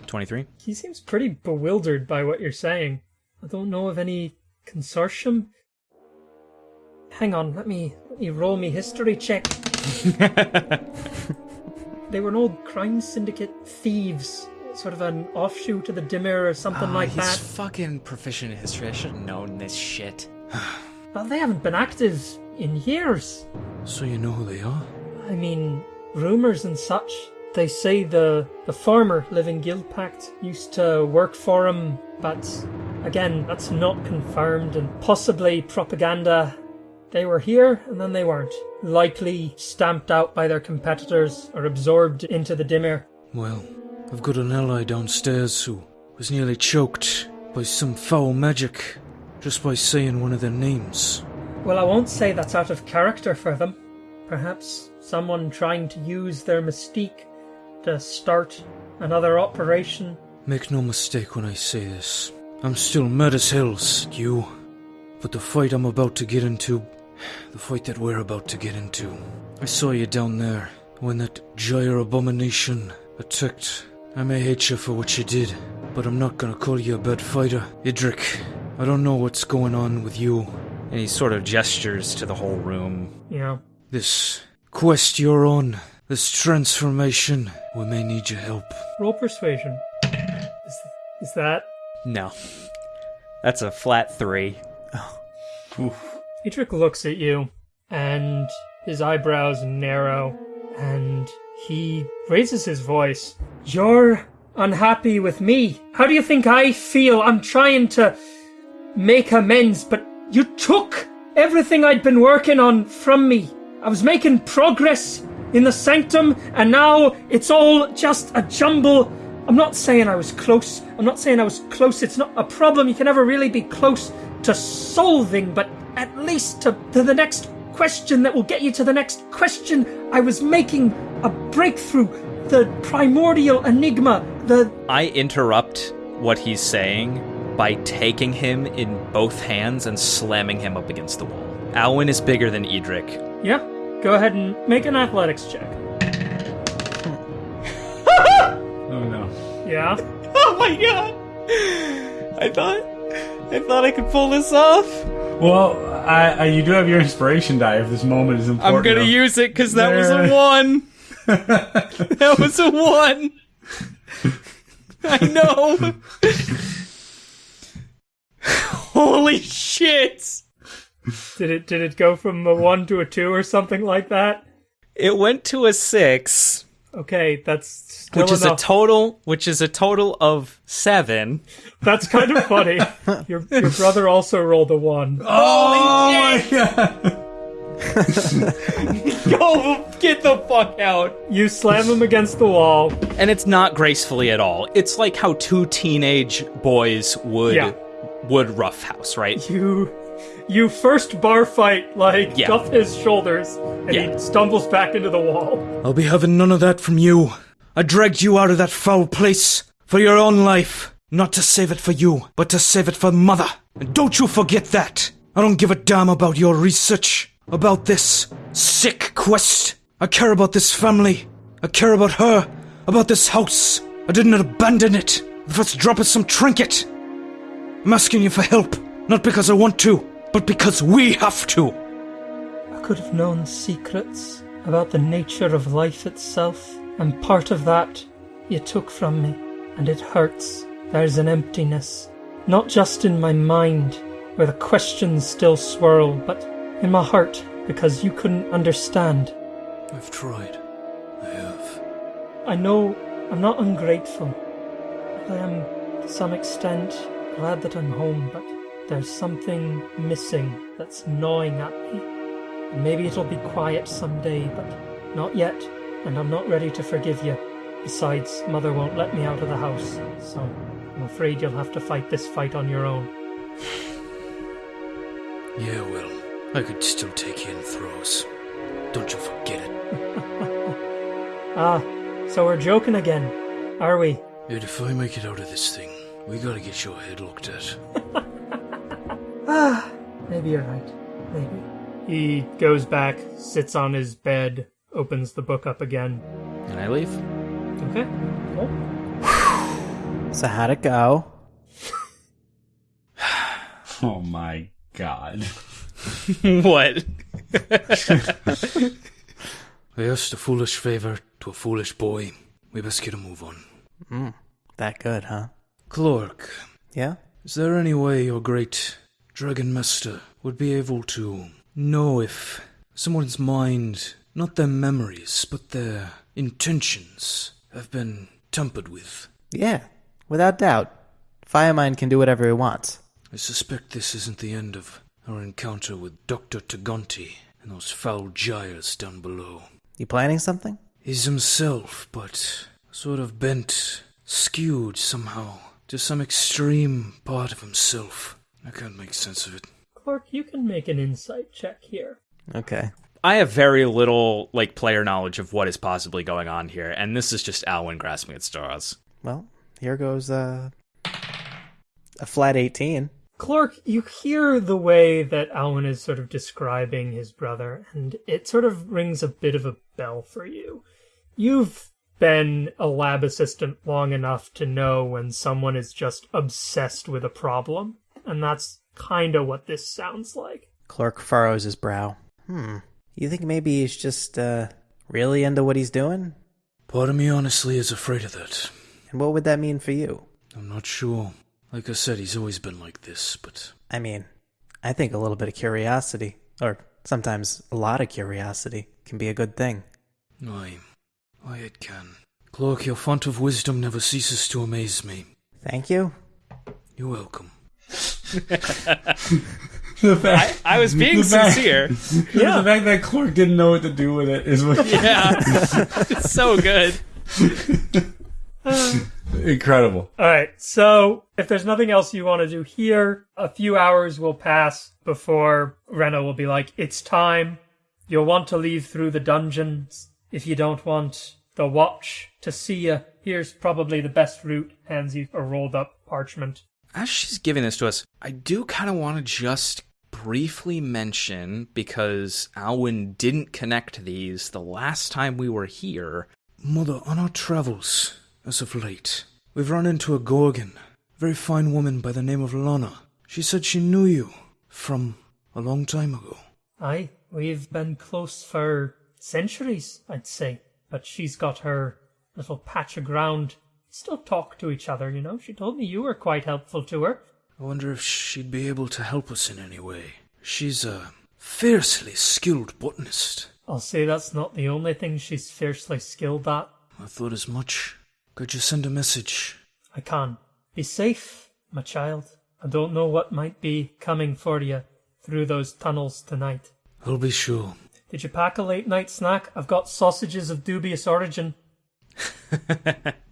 23? He seems pretty bewildered by what you're saying. I don't know of any consortium. Hang on, let me let me roll me history check. they were an old crime syndicate thieves, sort of an offshoot of the Dimir or something Ah, like he's that. fucking proficient in history. I should have known this shit. Well, they haven't been active in years. So you know who they are? I mean, rumors and such. They say the the former Living Guildpact used to work for him, but again, that's not confirmed and possibly propaganda. They were here and then they weren't. Likely stamped out by their competitors or absorbed into the Dimir. Well, I've got an ally downstairs who was nearly choked by some foul magic just by saying one of their names. Well, I won't say that's out of character for them. Perhaps someone trying to use their mystique to start another operation. Make no mistake when I say this. I'm still mad as hell, you. But the fight I'm about to get into, the fight that we're about to get into, I saw you down there when that gyre abomination attacked. I may hate you for what you did, but I'm not gonna call you a bad fighter. Edric, I don't know what's going on with you. And he sort of gestures to the whole room. Yeah. This quest you're on, this transformation, we may need your help. roll persuasion. Is, is that No. That's a flat three. Oh. Edric looks at you, and his eyebrows narrow, and he raises his voice. You're unhappy with me. How do you think I feel? I'm trying to make amends, but you took everything I'd been working on from me. I was making progress in the sanctum, and now it's all just a jumble. I'm not saying I was close. I'm not saying I was close. It's not a problem. You can never really be close to solving, but at least to, to the next question that will get you to the next question. I was making a breakthrough. The primordial enigma. The. I interrupt what he's saying by taking him in both hands and slamming him up against the wall. Alwyn is bigger than Edric. Yeah, go ahead and make an athletics check. Oh no. Yeah? Oh my god! I thought I thought I could pull this off. Well, I, I, you do have your inspiration die if this moment is important. I'm gonna use it because that was a one. that was a one. I know. Holy shit! Did it did it go from a one to a two or something like that? It went to a six, Okay, that's still which is a total, which is a total of seven. that's kind of funny. your your brother also rolled a one. Oh my god! Go get the fuck out! You slam him against the wall. And it's not gracefully at all. It's like how two teenage boys would Yeah. would roughhouse, right? You you first bar fight like Yeah. cuff his shoulders and Yeah. he stumbles back into the wall. I'll be having none of that from you. I dragged you out of that foul place for your own life. Not to save it for you, but to save it for Mother. And don't you forget that. I don't give a damn about your research, about this sick quest. I care about this family. I care about her, about this house. I didn't abandon it. The first drop of some trinket. I'm asking you for help, not because I want to, but because we have to. I could have known secrets about the nature of life itself, and part of that you took from me, and it hurts. There's an emptiness, not just in my mind, where the questions still swirl, but in my heart, because you couldn't understand. I've tried. I have. I know I'm not ungrateful. I am, to some extent, glad that I'm home, but there's something missing that's gnawing at me. And maybe it'll be quiet someday, but not yet, and I'm not ready to forgive you. Besides, Mother won't let me out of the house, so I'm afraid you'll have to fight this fight on your own. Yeah, well, I could still take you in throws. Don't you forget it. Ah, so we're joking again, are we? Yet if I make it out of this thing, we gotta get your head looked at. Ah, maybe you're right. Maybe. He goes back, sits on his bed, opens the book up again. And I leave. Okay. Cool. So how'd it go? Oh my god! what? I asked a foolish favor to a foolish boy. We best get a move on. That good, huh? Clork, Yeah? is there any way your great Dragon Master would be able to know if someone's mind, not their memories, but their intentions, have been tampered with? Yeah, without doubt. Firemind can do whatever he wants. I suspect this isn't the end of our encounter with Dr. Taganti and those foul gyres down below. You planning something? He's himself, but sort of bent, skewed somehow to some extreme part of himself. I can't make sense of it. Clork, you can make an insight check here. Okay. I have very little like player knowledge of what is possibly going on here, and this is just Alwyn grasping at straws. Well, here goes uh, a flat 18. Clork, you hear the way that Alwyn is sort of describing his brother, and it sort of rings a bit of a bell for you. You've been a lab assistant long enough to know when someone is just obsessed with a problem, and that's kind of what this sounds like. Clork furrows his brow. Hmm. You think maybe he's just uh, really into what he's doing? Part of me honestly is afraid of that. And what would that mean for you? I'm not sure. Like I said, he's always been like this, but I mean, I think a little bit of curiosity, or sometimes a lot of curiosity, can be a good thing. aye, aye it can. Clork, your font of wisdom never ceases to amaze me. Thank you. You're welcome. The fact, I was being The fact- sincere. the fact that Clork didn't know what to do with it is what Yeah, it's so good. incredible. All right, so if there's nothing else you want to do here, a few hours will pass before Rena will be like, it's time. You'll want to leave through the dungeons. If you don't want the watch to see you, here's probably the best route. Hands you a rolled up parchment. As she's giving this to us, I do kind of want to just briefly mention because Alwyn didn't connect these the last time we were here. Mother, on our travels, as of late, We've run into a Gorgon, a very fine woman by the name of Lana. She said she knew you from a long time ago. Aye, we've been close for centuries, I'd say. But she's got her little patch of ground. Still talk to each other, you know. She told me you were quite helpful to her. I wonder if she'd be able to help us in any way. She's a fiercely skilled botanist. I'll say that's not the only thing she's fiercely skilled at. I thought as much. Could you send a message? I can. Be safe, my child. I don't know what might be coming for you through those tunnels tonight. I'll be sure. Did you pack a late night snack? I've got sausages of dubious origin.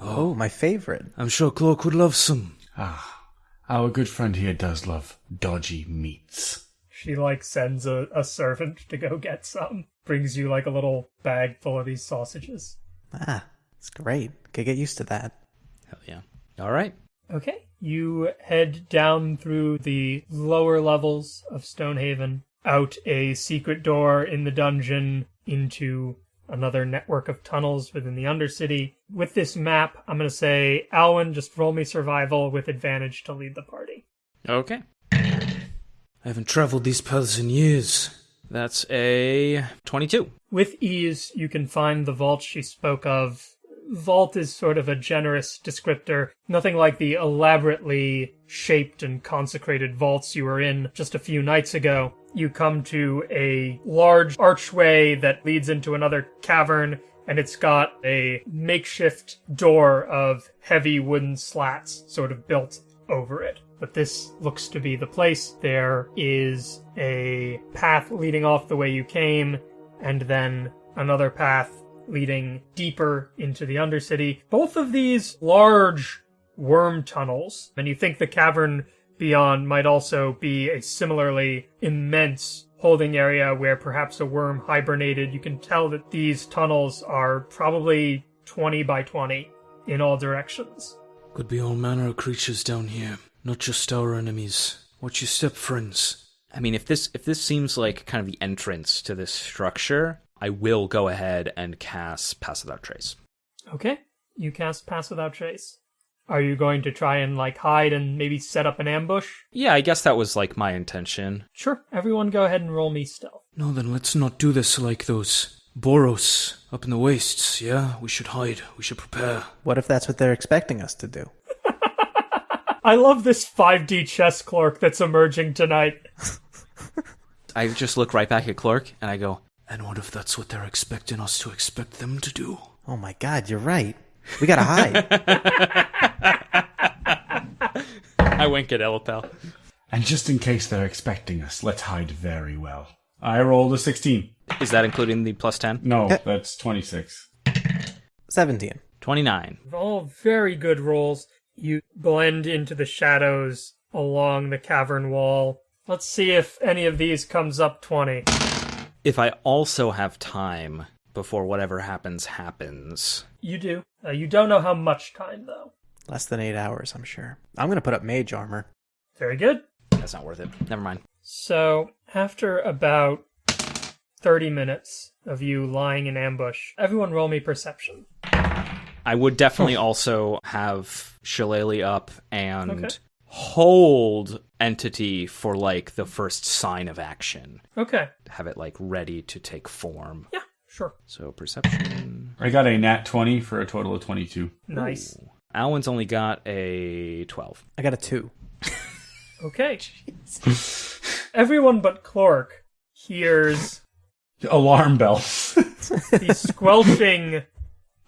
Oh, my favorite. I'm sure Clork would love some. Ah, our good friend here does love dodgy meats. She like sends a, a servant to go get some. Brings you like a little bag full of these sausages. Ah, it's great. Could get used to that. Hell yeah. All right. Okay. You head down through the lower levels of Stonehaven, out a secret door in the dungeon into another network of tunnels within the Undercity. With this map, I'm going to say, Alwyn, just roll me survival with advantage to lead the party. Okay. I haven't traveled these paths in years. That's a 22. With ease, you can find the vault she spoke of. Vault is sort of a generous descriptor, nothing like the elaborately shaped and consecrated vaults you were in just a few nights ago. You come to a large archway that leads into another cavern, and it's got a makeshift door of heavy wooden slats sort of built over it. But this looks to be the place. There is a path leading off the way you came, and then another path leading deeper into the Undercity. Both of these large worm tunnels, and you think the cavern beyond might also be a similarly immense holding area where perhaps a worm hibernated. You can tell that these tunnels are probably 20 by 20 in all directions. Could be all manner of creatures down here, not just our enemies. Watch your step, friends. I mean, if this if this seems like kind of the entrance to this structure, I will go ahead and cast Pass Without Trace. Okay, you cast Pass Without Trace. Are you going to try and like hide and maybe set up an ambush? Yeah, I guess that was like my intention. Sure, everyone go ahead and roll me stealth. No, then let's not do this like those Boros up in the wastes, yeah? We should hide. We should prepare. What if that's what they're expecting us to do? I love this 5D chess clerk that's emerging tonight. I just look right back at Clork and I go, And what if that's what they're expecting us to expect them to do? Oh my god, you're right. We gotta hide. I wink at Illipel. And just in case they're expecting us, let's hide very well. I rolled a 16. Is that including the plus 10? No, that's 26. 17. 29. All very good rolls. You blend into the shadows along the cavern wall. Let's see if any of these comes up 20. If I also have time before whatever happens happens. You do. Uh, you don't know how much time, though. Less than eight hours, I'm sure. I'm gonna put up mage armor. Very good. That's not worth it. Never mind. So, after about 30 minutes of you lying in ambush, everyone roll me perception. I would definitely also have Shillelagh up and Okay. hold entity for like the first sign of action. Okay. Have it like ready to take form. Yeah, sure. So perception. I got a nat 20 for a total of 22. Nice. Alwyn's only got a 12. I got a two. Okay. Everyone but Clork hears Alarm bells. the squelching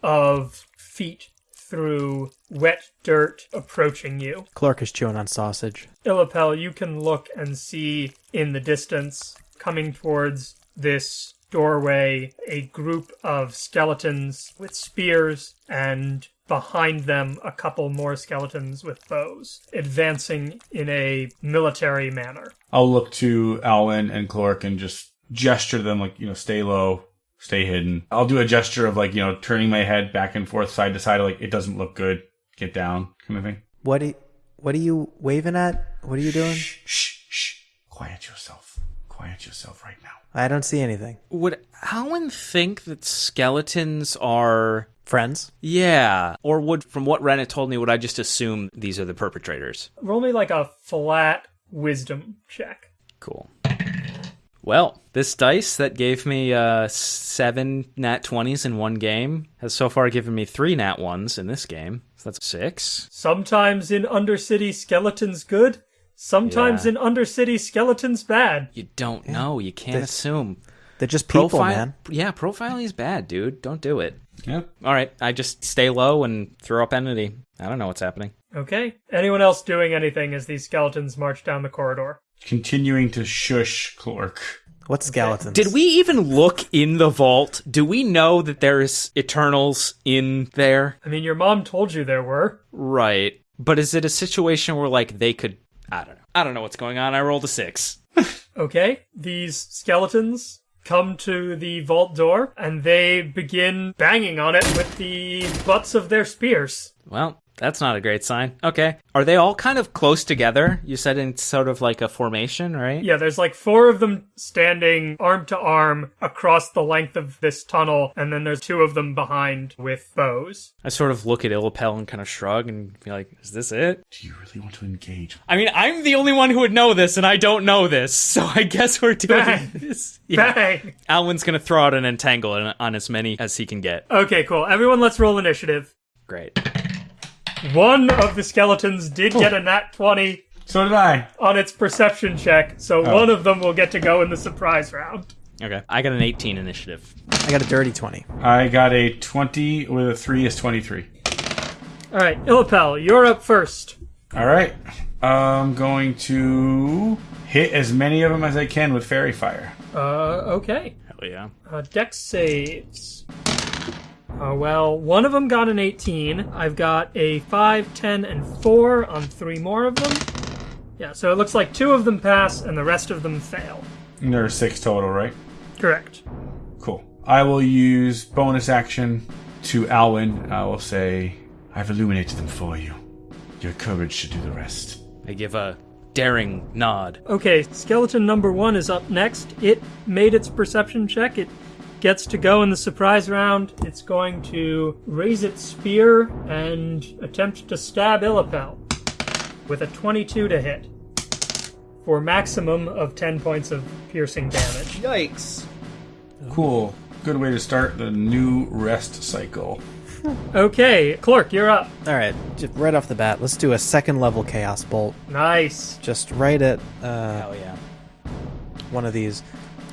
of feet through wet dirt approaching you. Clork is chewing on sausage. Illipel, you can look and see in the distance, coming towards this doorway, a group of skeletons with spears, and behind them, a couple more skeletons with bows, advancing in a military manner. I'll look to Alwyn and Clork and just gesture to them like, you know, stay low, stay hidden. I'll do a gesture of like, you know, turning my head back and forth, side to side, like it doesn't look good. Get down, kind of thing. What? Are, what are you waving at? What are you doing? Shh, shh, shh. Quiet yourself. Quiet yourself right now. I don't see anything. Would Alwyn think that skeletons are. Friends? Yeah. Or would, from what Rennet told me, would I just assume these are the perpetrators? Roll me like a flat wisdom check. Cool. Well, this dice that gave me uh, seven nat 20s in one game has so far given me three nat 1s in this game. So that's six. Sometimes in Undercity, skeletons good. Sometimes Yeah. in Undercity, skeletons bad. You don't know. You can't This- assume. They're just people, Profile, man. yeah, profiling is bad, dude. Don't do it. Yep. All right, I just stay low and throw up entity. I don't know what's happening. Okay. Anyone else doing anything as these skeletons march down the corridor? Continuing to shush Clork. What skeletons? Did we even look in the vault? Do we know that there's Eternals in there? I mean, your mom told you there were. Right. But is it a situation where like they could? I don't know. I don't know what's going on. I rolled a six. Okay. These skeletons come to the vault door and they begin banging on it with the butts of their spears. Well, that's not a great sign. Okay. Are they all kind of close together? You said in sort of like a formation, right? Yeah, there's like four of them standing arm to arm across the length of this tunnel, and then there's two of them behind with bows. I sort of look at Illipel and kind of shrug and be like, "Is this it?" Do you really want to engage? I mean, I'm the only one who would know this, and I don't know this, so I guess we're doing Bang. this. Yeah. Bang! Alwyn's gonna throw out an entangle on- on as many as he can get. Okay, cool. Everyone, let's roll initiative. Great. One of the skeletons did get a nat 20 So did I. on its perception check, so one of them will get to go in the surprise round. Okay. I got an 18 initiative. I got a dirty 20. I got a 20 with a 3 is 23. All right, Illipel, you're up first. All right. I'm going to hit as many of them as I can with fairy fire. Uh, okay. Hell yeah. Uh, dex saves. Uh, well, one of them got an 18. I've got a 5, 10, and 4 on three more of them. Yeah, so it looks like two of them pass and the rest of them fail. And there are six total, right? Correct. Cool. I will use bonus action to Alwyn. I will say, I've illuminated them for you. Your courage should do the rest. I give a daring nod. Okay, skeleton number one is up next. It made its perception check. It gets to go in the surprise round. It's going to raise its spear and attempt to stab Illipel with a 22 to hit for maximum of 10 points of piercing damage. Yikes. Cool. Good way to start the new rest cycle. Okay, Clork, you're up. All right, just right off the bat, let's do a second level chaos bolt. Nice. Just right at uh, Hell yeah. one of these.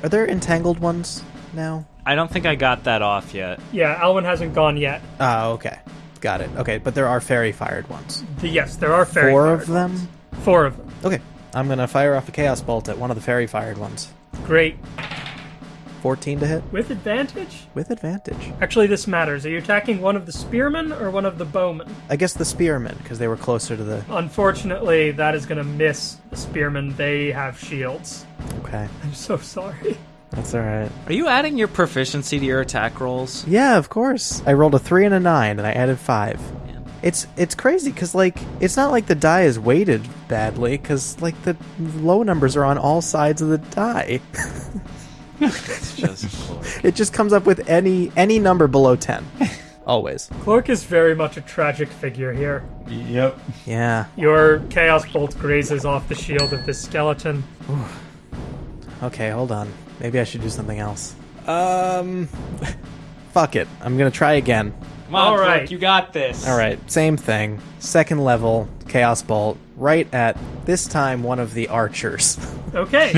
Are there entangled ones now? I don't think I got that off yet. Yeah, Alwyn hasn't gone yet. Oh, okay. Got it. Okay, but there are fairy fired ones. The- yes, there are fairy Four fired of them? ones. Four of them. Okay. I'm going to fire off a chaos bolt at one of the fairy fired ones. Great. 14 to hit With advantage? with advantage. Actually, this matters. Are you attacking one of the spearmen or one of the bowmen? I guess the spearmen because they were closer to the Unfortunately, that is going to miss the spearmen. They have shields. Okay. I'm so sorry. That's all right. Are you adding your proficiency to your attack rolls? Yeah, of course. I rolled a 3 and a 9 and I added 5. Man. It's it's crazy cuz like it's not like the die is weighted badly cuz like the low numbers are on all sides of the die. It's just It just comes up with any any number below 10. Always. Clork is very much a tragic figure here. Yep. Yeah. Your Chaos Bolt grazes off the shield of this skeleton. Okay, hold on. Maybe I should do something else. Um fuck it. I'm going to try again. Come on, All Clork, you got this. All right, same thing. Second level chaos bolt right at this time one of the archers. Okay,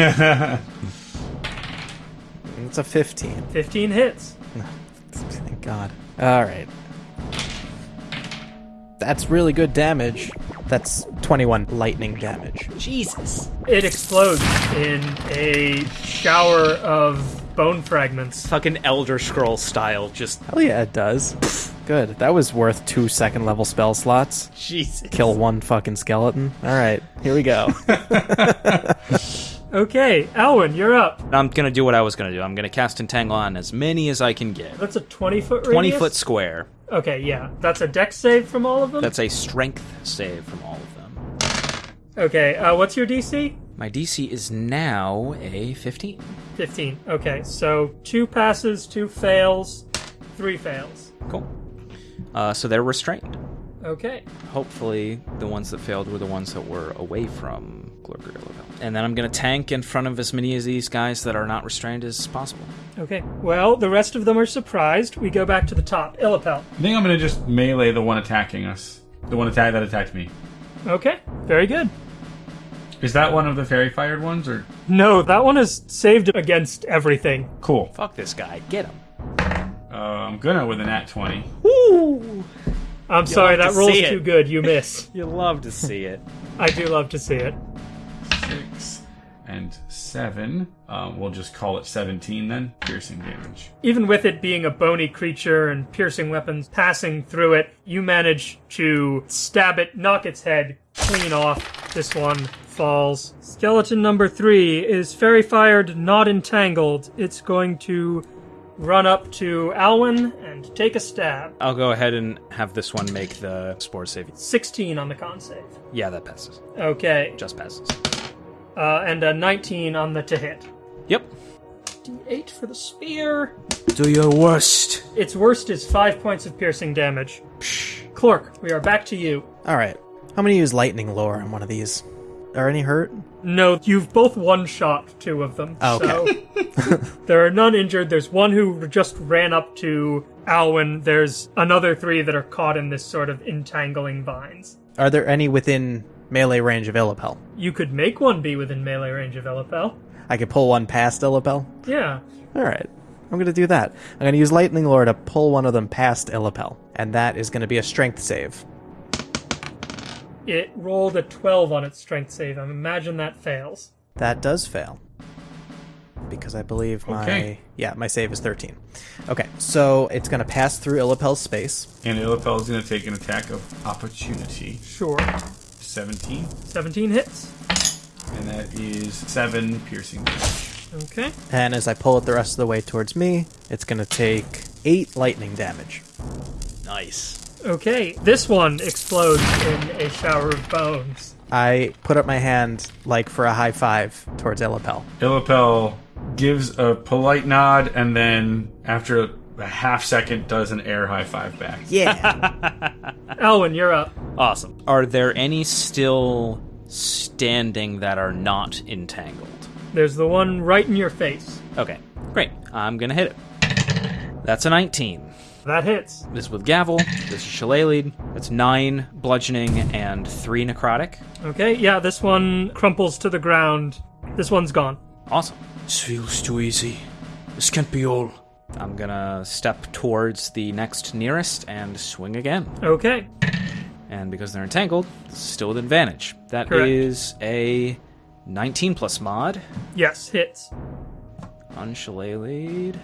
it's a 15. 15 hits. Thank God. All right. That's really good damage. That's 21 lightning damage. Jesus. It explodes in a shower of bone fragments. Fucking Elder Scroll style. Just Hell yeah, it does. Good. That was worth two second level spell slots. Jesus. Kill one fucking skeleton. All right, here we go. Okay, Alwyn, you're up. I'm gonna do what I was gonna do. I'm gonna cast Entangle on as many as I can get. That's a 20 foot radius. 20 foot square. Okay, yeah. That's a dex save from all of them? That's a strength save from all of them. Okay, uh, what's your DC? My DC is now a 15. 15. Okay, so two passes, two fails, three fails. Cool. Uh, so they're restrained. Okay. Hopefully, the ones that failed were the ones that were away from Clork or Illipel. And then I'm going to tank in front of as many of these guys that are not restrained as possible. Okay. Well, the rest of them are surprised. We go back to the top. Illipel. I think I'm gonna just melee the one attacking us. The one attack that attacked me. Okay. Very good. Is that one of the fairy fired ones or No, that one is saved against everything. cool? Fuck this guy. Get him. Uh, I'm gonna with an at twenty. Woo! I'm sorry, like that to roll's see it. too good. You miss. You love to see it. I do love to see it. Six and seven. Um, we'll just call it seventeen then. Piercing damage. Even with it being a bony creature and piercing weapons passing through it, you manage to stab it, knock its head clean off. This one falls. Skeleton number three is fairy fired, not entangled. It's going to run up to Alwyn and take a stab. I'll go ahead and have this one make the spore save. 16 on the con save. Yeah, that passes. Okay, Just passes. Uh, and a 19 on the to hit. Yep. D8 for the spear. Do your worst. Its worst is five points of piercing damage. Psh. Clork, we are back to you. All right. I'm going to use lightning lure on one of these. Are any hurt? No, you've both one shot two of them. Oh, okay. So there are none injured. There's one who just ran up to Alwyn. There's another three that are caught in this sort of entangling vines. Are there any within melee range of Illipel? You could make one be within melee range of Illipel. I could pull one past Illipel? Yeah. All right. I'm going to do that. I'm going to use lightning lure to pull one of them past Illipel, and that is going to be a strength save. It rolled a 12 on its strength save. I imagine that fails. That does fail. Because I believe my Okay. yeah, my save is 13. Okay, so it's going to pass through Illipel's space. And Illipel is gonna take an attack of opportunity. Sure. Seventeen, 17 hits. and that is seven piercing damage. Okay. And as I pull it the rest of the way towards me, it's going to take 8 lightning damage. Nice. Okay. This one explodes in a shower of bones. I put up my hand like for a high five towards Illipel. Illipel gives a polite nod and then after a half second does an air high five back. Yeah. Alwyn, you're up. Awesome. Are there any still standing that are not entangled? There's the one right in your face. Okay, great. I'm gonna hit it. That's a 19. That hits. This is with Gavel. This is Shillelagh. That's 9 bludgeoning and 3 necrotic. Okay, yeah, this one crumples to the ground. This one's gone. Awesome. This feels too easy. This can't be all. I'm gonna step towards the next nearest and swing again. Okay. And because they're entangled, still with advantage. That is Correct. a 19 plus mod Yes, hits. Shillelagh.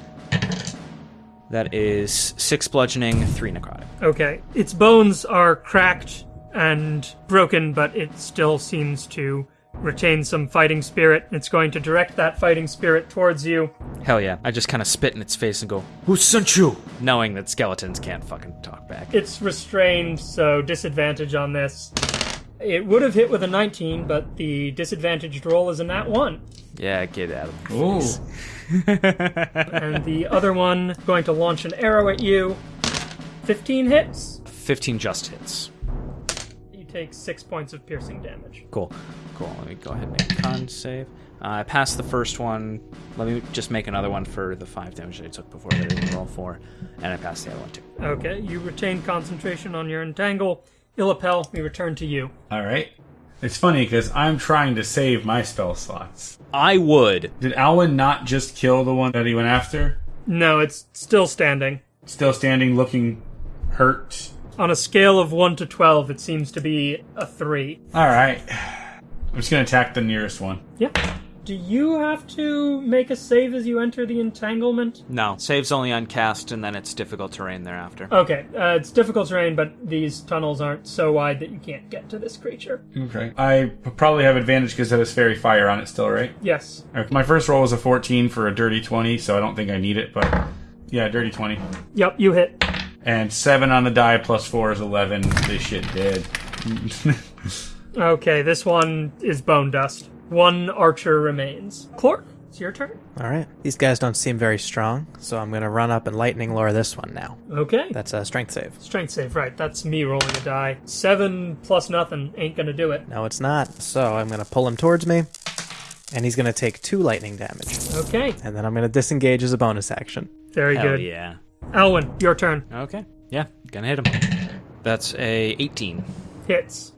That is 6 bludgeoning, 3 necrotic. Okay. Its bones are cracked and broken, but it still seems to retain some fighting spirit. It's going to direct that fighting spirit towards you. Hell yeah. I just kind of spit in its face and go, Who sent you? knowing that skeletons can't fucking talk back. It's restrained, so disadvantage on this. It would have hit with a 19, but the disadvantaged roll is a nat 1. Yeah, get out of the Ooh. face. And the other one going to launch an arrow at you. 15 hits. 15 just hits. You take 6 points of piercing damage. Cool. Cool. Let me go ahead and make a con save. Uh, I passed the first one. Let me just make another one for the 5 damage that I took before that I didn't roll for. And I passed the other one too. Okay, you retain concentration on your entangle. Illipel, we return to you. All right. It's funny because I'm trying to save my spell slots. I would. Did Alwyn not just kill the one that he went after? No, it's still standing. Still standing, looking hurt. On a scale of 1 to 12, it seems to be a 3. All right. I'm just gonna attack the nearest one. Yeah. Do you have to make a save as you enter the entanglement? No. Save's only on cast, and then it's difficult terrain thereafter. Okay, uh, it's difficult terrain, but these tunnels aren't so wide that you can't get to this creature. Okay. I probably have advantage because it has fairy fire on it still, right? Yes. Okay, My first roll was a 14 for a dirty 20, so I don't think I need it, but yeah, dirty 20. Yep, you hit. And 7 on the die plus 4 is 11. This shit dead. Okay, this one is bone dust. One archer remains. Clork, it's your turn. All right. These guys don't seem very strong, so I'm going to run up and lightning lure this one now. Okay. That's a strength save. Strength save, right. That's me rolling a die. Seven plus nothing ain't gonna do it. No, it's not. So I'm going to pull him towards me, and he's going to take two lightning damage. Okay. And then I'm going to disengage as a bonus action. Very Hell good. yeah. Alwyn, your turn. Okay. Yeah, gonna hit him. That's a 18. Hits.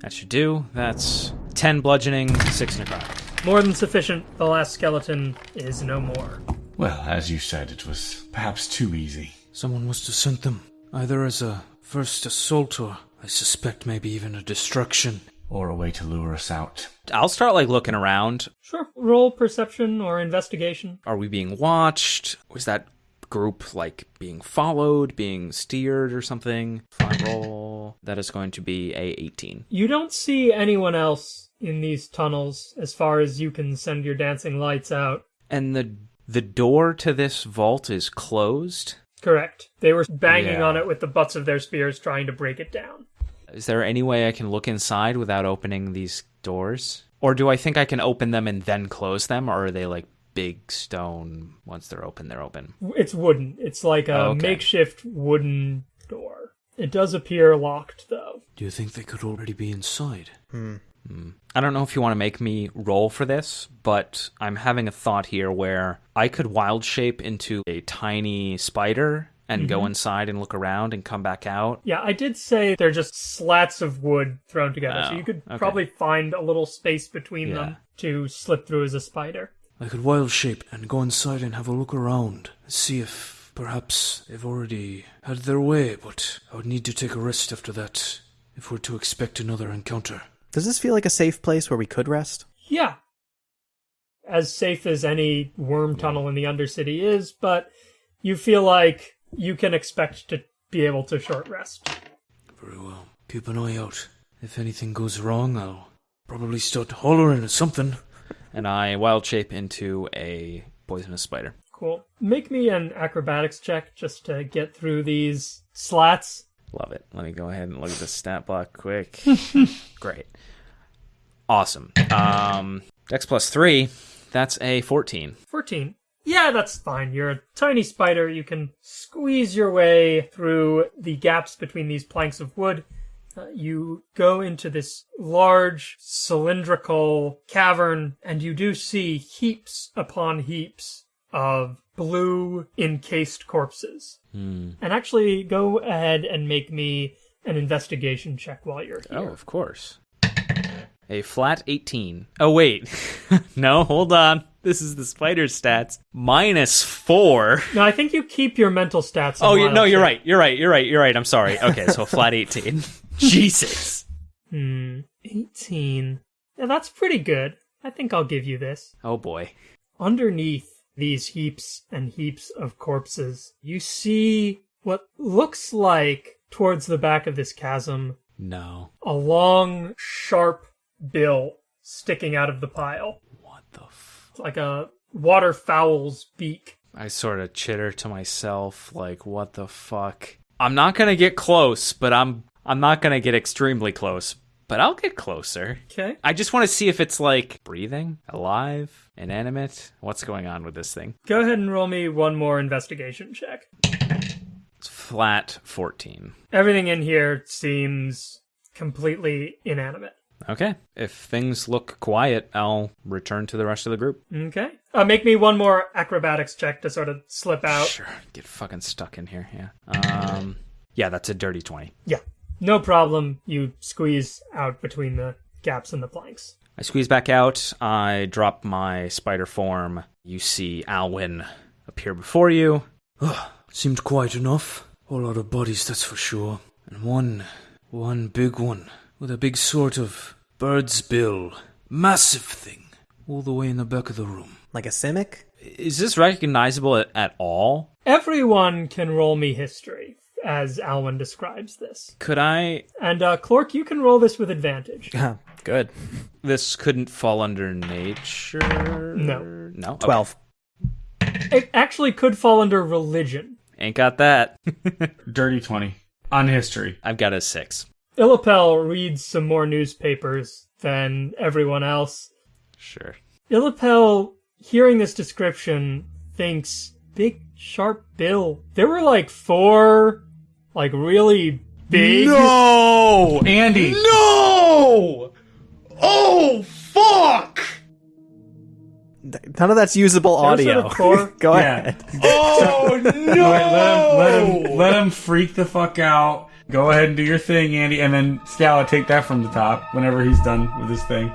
That should do. That's 10 bludgeoning, 6 necrotic. More than sufficient. The last skeleton is no more. Well, as you said, it was perhaps too easy. Someone must have sent them, either as a first assault or, I suspect, maybe even a destruction. Or a way to lure us out. I'll start like looking around. Sure. Roll perception or investigation. Are we being watched? Was that group like being followed, being steered or something? Front roll. That is going to be a 18. You don't see anyone else in these tunnels as far as you can send your dancing lights out. And the the door to this vault is closed. Correct. They were banging Yeah. on it with the butts of their spears trying to break it down. Is there any way I can look inside without opening these doors? Or do I think I can open them and then close them? Or are they like big stone? Once they're open, they're open. It's wooden. It's like a Oh, okay. makeshift wooden door. It does appear locked, though. Do you think they could already be inside? Hmm. I don't know if you want to make me roll for this, but I'm having a thought here where I could wild shape into a tiny spider and go inside and look around and come back out. Yeah, I did say they're just slats of wood thrown together, so Oh, you could okay. probably find a little space between Yeah. them to slip through as a spider. I could wild shape and go inside and have a look around, see if perhaps they've already had their way, but I would need to take a rest after that if we're to expect another encounter. Does this feel like a safe place where we could rest? Yeah. As safe as any worm tunnel in the Undercity is, but you feel like you can expect to be able to short rest. Very well. Keep an eye out. If anything goes wrong, I'll probably start hollering at something. And I wild shape into a poisonous spider. Cool. Make me an acrobatics check just to get through these slats. Love it. Let me go ahead and look at the stat block quick. Great. Awesome. Um, Dex plus three. That's a 14. 14. Yeah, that's fine. You're a tiny spider. You can squeeze your way through the gaps between these planks of wood. Uh, you go into this large cylindrical cavern, and you do see heaps upon heaps of blue encased corpses. And actually, go ahead and make me an investigation check while you're here. Oh, of course. A flat 18. Oh, wait. no, hold on. This is the spider stats. Minus four. No, I think you keep your mental stats. Oh, you, no, you're right. You're right. You're right. You're right. I'm sorry. Okay, so flat 18. Jesus. Hmm, 18. Yeah, that's pretty good. I think I'll give you this. Oh, boy. Underneath these heaps and heaps of corpses, you see what looks like, towards the back of this chasm, No. a long, sharp bill sticking out of the pile. What the f- like a waterfowl's beak. I sort of chitter to myself, like, what the fuck? I'm not gonna get close, but I'm I'm not gonna get extremely close, but I'll get closer. Okay. I just want to see if it's like breathing, alive, inanimate. What's going on with this thing? Go ahead and roll me one more investigation check. It's flat 14. Everything in here seems completely inanimate. Okay. If things look quiet, I'll return to the rest of the group. Okay. Uh, make me one more acrobatics check to sort of slip out. Sure. Get fucking stuck in here. Yeah. Um. Yeah, that's a dirty 20. Yeah. No problem. You squeeze out between the gaps in the planks. I squeeze back out. I drop my spider form. You see Alwyn appear before you. Seemed quiet enough. A whole lot of bodies, that's for sure. And one, one big one, with a big sort of bird's bill. Massive thing. All the way in the back of the room. Like a simic? Is this recognizable at, at all? Everyone can roll me history, as Alwyn describes this. Could I? And uh, Clork, you can roll this with advantage. Good. This couldn't fall under nature. No. No. Okay. 12. It actually could fall under religion. Ain't got that. Dirty 20. On history. I've got a six. Illipel reads some more newspapers than everyone else. Sure. Illipel, hearing this description, thinks big, sharp bill. There were like four, like really big. No! Andy, No! Oh, fuck! None of that's usable audio. Go Yeah. ahead. Oh, no! Let, let him, let him, let him freak the fuck out. Go ahead and do your thing, Andy, and then Scala take that from the top whenever he's done with his thing.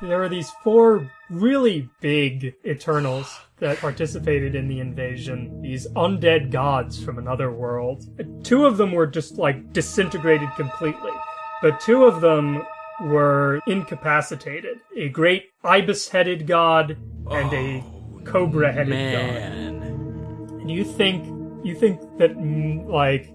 There were these four really big Eternals that participated in the invasion. These undead gods from another world. Two of them were just like disintegrated completely, but two of them were incapacitated. A great ibis-headed god and a cobra-headed god. Man. And you think you think that mm, like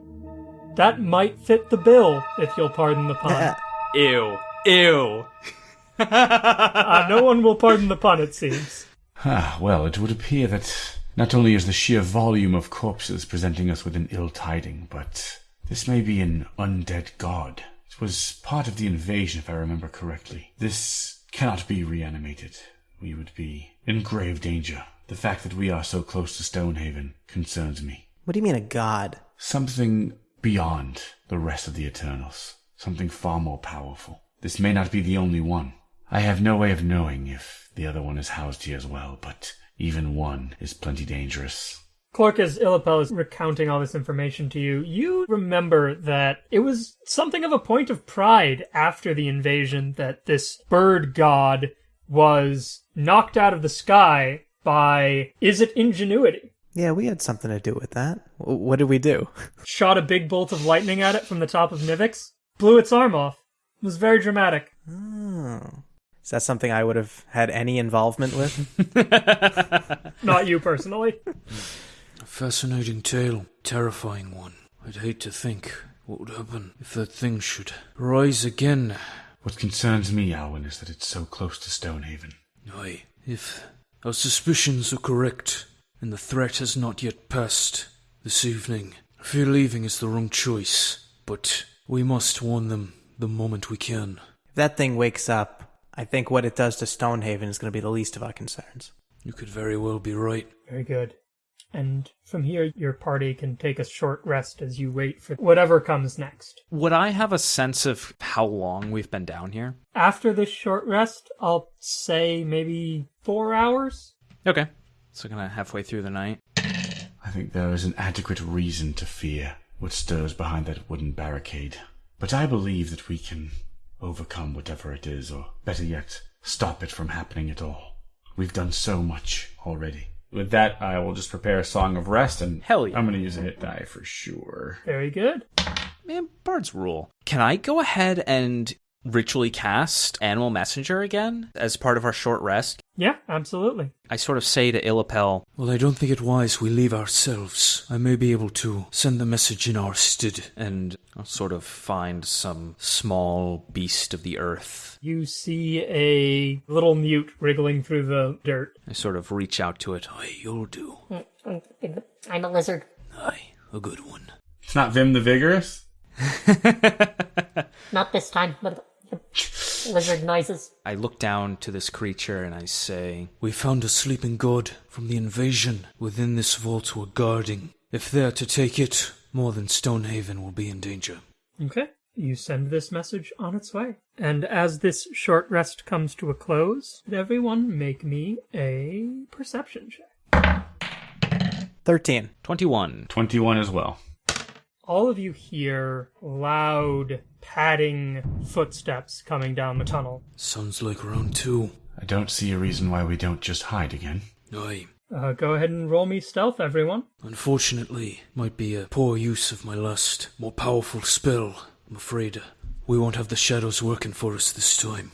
that might fit the bill, if you'll pardon the pun. Ew. Ew. uh, no one will pardon the pun, it seems. Ah, well, it would appear that not only is the sheer volume of corpses presenting us with an ill tiding, but this may be an undead god. It was part of the invasion, if I remember correctly. This cannot be reanimated. We would be in grave danger. The fact that we are so close to Stonehaven concerns me. What do you mean a god? Something beyond the rest of the Eternals. Something far more powerful. This may not be the only one. I have no way of knowing if the other one is housed here as well, but even one is plenty dangerous. Clork, as Illipel is recounting all this information to you, you remember that it was something of a point of pride after the invasion that this bird god was knocked out of the sky by, is it ingenuity? Yeah, we had something to do with that. What did we do? Shot a big bolt of lightning at it from the top of Nivix, blew its arm off. It was very dramatic. Oh. Is that something I would have had any involvement with? Not you personally. A fascinating tale, terrifying one. I'd hate to think what would happen if that thing should rise again. What concerns me, Alwyn, is that it's so close to Stonehaven. Aye, if our suspicions are correct, and the threat has not yet passed this evening, I fear leaving is the wrong choice. But we must warn them the moment we can. if that thing wakes up, I think what it does to Stonehaven is going to be the least of our concerns. You could very well be right. Very good. And from here, your party can take a short rest as you wait for whatever comes next. Would I have a sense of how long we've been down here? After this short rest, I'll say maybe four hours. Okay. So kind of halfway through the night. I think there is an adequate reason to fear what stirs behind that wooden barricade. But I believe that we can overcome whatever it is, or better yet, stop it from happening at all. We've done so much already. With that, I will just prepare a song of rest, and Hell yeah. I'm going to use a hit die for sure. Very good. Man, Bard's rule. Can I go ahead and ritually cast Animal Messenger again as part of our short rest? Yeah, absolutely. I sort of say to Illipel, Well, I don't think it wise we leave ourselves. I may be able to send the message in our stead. and I'll sort of find some small beast of the earth. You see a little mute wriggling through the dirt. I sort of reach out to it. Aye, you'll do. Mm, I'm a lizard. Aye, a good one. It's not Vim the Vigorous? Not this time, but lizard noises. I look down to this creature and I say, We found a sleeping god from the invasion within this vault we're guarding. If they're to take it, more than Stonehaven will be in danger. Okay. You send this message on its way. And as this short rest comes to a close, everyone make me a perception check. 13. 21. 21 as well. All of you hear loud, padding footsteps coming down the tunnel. Sounds like round two. I don't see a reason why we don't just hide again. Aye. Uh, go ahead and roll me stealth, everyone. Unfortunately, might be a poor use of my last, more powerful spell. I'm afraid we won't have the shadows working for us this time.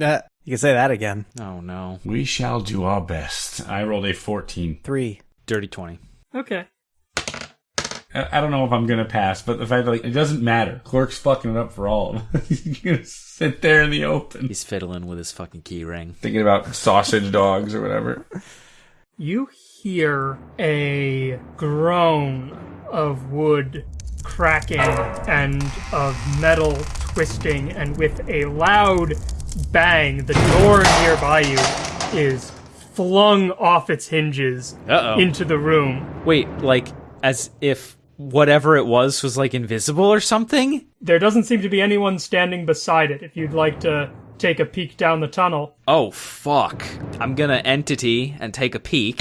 Uh, you can say that again. Oh no. We shall do our best. I rolled a 14. 3. Dirty 20. Okay. I I don't know if I'm gonna pass, but the fact that like, it doesn't matter. Clork's fucking it up for all of us. He's gonna sit there in the open, He's fiddling with his fucking key ring. thinking about sausage dogs or whatever. You hear a groan of wood cracking and of metal twisting, and with a loud bang, the door nearby you is flung off its hinges Uh-oh. into the room. Wait, like as if whatever it was was like invisible or something? There doesn't seem to be anyone standing beside it. If you'd like to take a peek down the tunnel. Oh fuck. I'm gonna entity and take a peek.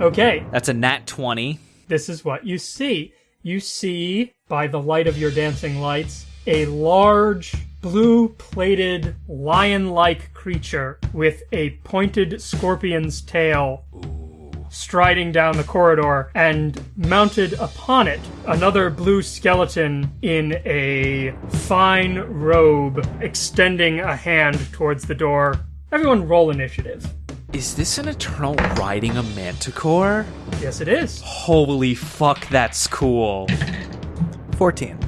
Okay, That's a nat 20. this is what you see. You see, by the light of your dancing lights, a large, blue plated, lion like creature with a pointed scorpion's tail striding down the corridor, and mounted upon it, another blue skeleton in a fine robe extending a hand towards the door. Everyone roll initiative. Is this an eternal riding a manticore? Yes, it is. Holy fuck, that's cool. 14.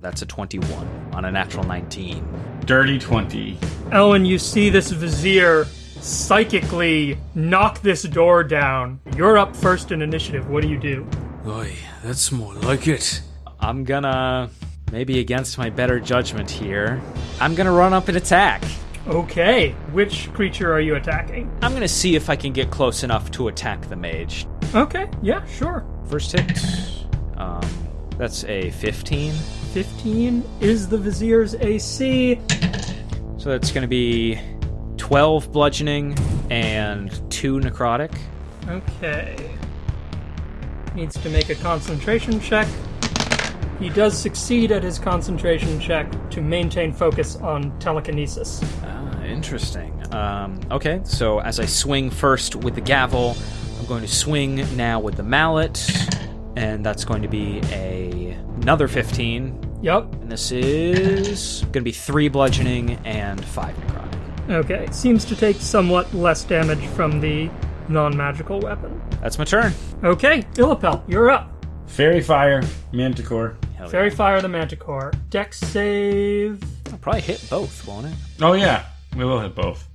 That's a 21 on a natural 19. Dirty 20. Alwyn, you see this vizier psychically knock this door down. You're up first in initiative. What do you do? Aye, that's more like it. I'm gonna, maybe against my better judgment here, I'm gonna run up and attack. Okay, which creature are you attacking? I'm gonna see if I can get close enough to attack the mage. Okay, yeah, sure. First hit. Um, that's a 15. 15 is the vizier's AC. So that's gonna be 12 bludgeoning and 2 necrotic. Okay. Needs to make a concentration check. He does succeed at his concentration check to maintain focus on telekinesis. Ah, interesting. Um, okay, so as I swing first with the gavel, I'm going to swing now with the mallet, and that's going to be a another 15. Yup. And this is going to be 3 bludgeoning and 5 necrotic. Okay. Seems to take somewhat less damage from the non magical weapon. That's my turn. Okay, Illipel, you're up. Fairy Fire, Manticore. Hell Fairy Fire the Manticore. Dex save. I'll probably hit both, won't it? Oh, yeah. We will hit both.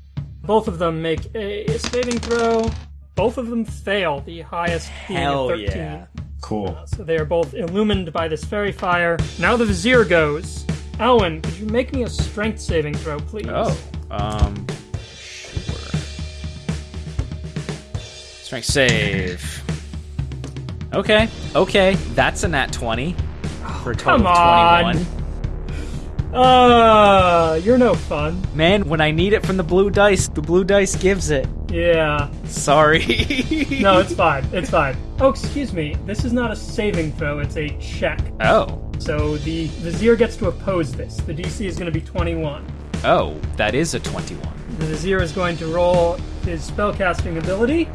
Both of them make a saving throw. Both of them fail, the highest being Hell a 13. yeah. Cool. Uh, so they are both illumined by this fairy fire. Now the vizier goes. Alwyn, could you make me a strength saving throw, please? Oh, um, sure. Strength save. Okay, okay, that's a nat 20 for a total Come of on. 21. Uh, you're no fun. Man, when I need it from the blue dice, the blue dice gives it. Yeah. Sorry. No, it's fine. It's fine. Oh, excuse me. This is not a saving throw, it's a check. oh, So the vizier gets to oppose this. The DC is going to be 21. Oh, that is a 21. The vizier is going to roll his spellcasting ability.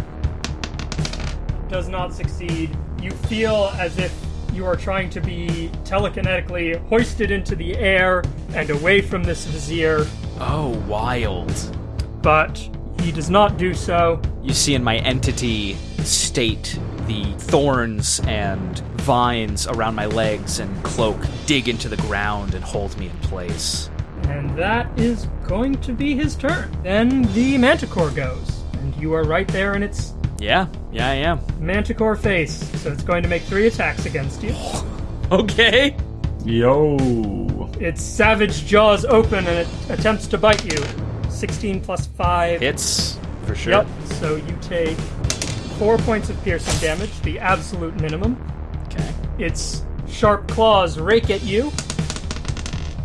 Does not succeed. You feel as if you are trying to be telekinetically hoisted into the air and away from this vizier, Oh, wild. but he does not do so. You see in my entity state the thorns and vines around my legs and cloak dig into the ground and hold me in place. And that is going to be his turn. Then the manticore goes. And you are right there in its Yeah, yeah, I am. manticore face. So it's going to make three attacks against you. Okay. Yo. Its savage jaws open and it attempts to bite you. 16 plus 5. Hits, for sure. Yep. So you take 4 points of piercing damage, the absolute minimum. Okay. Its sharp claws rake at you.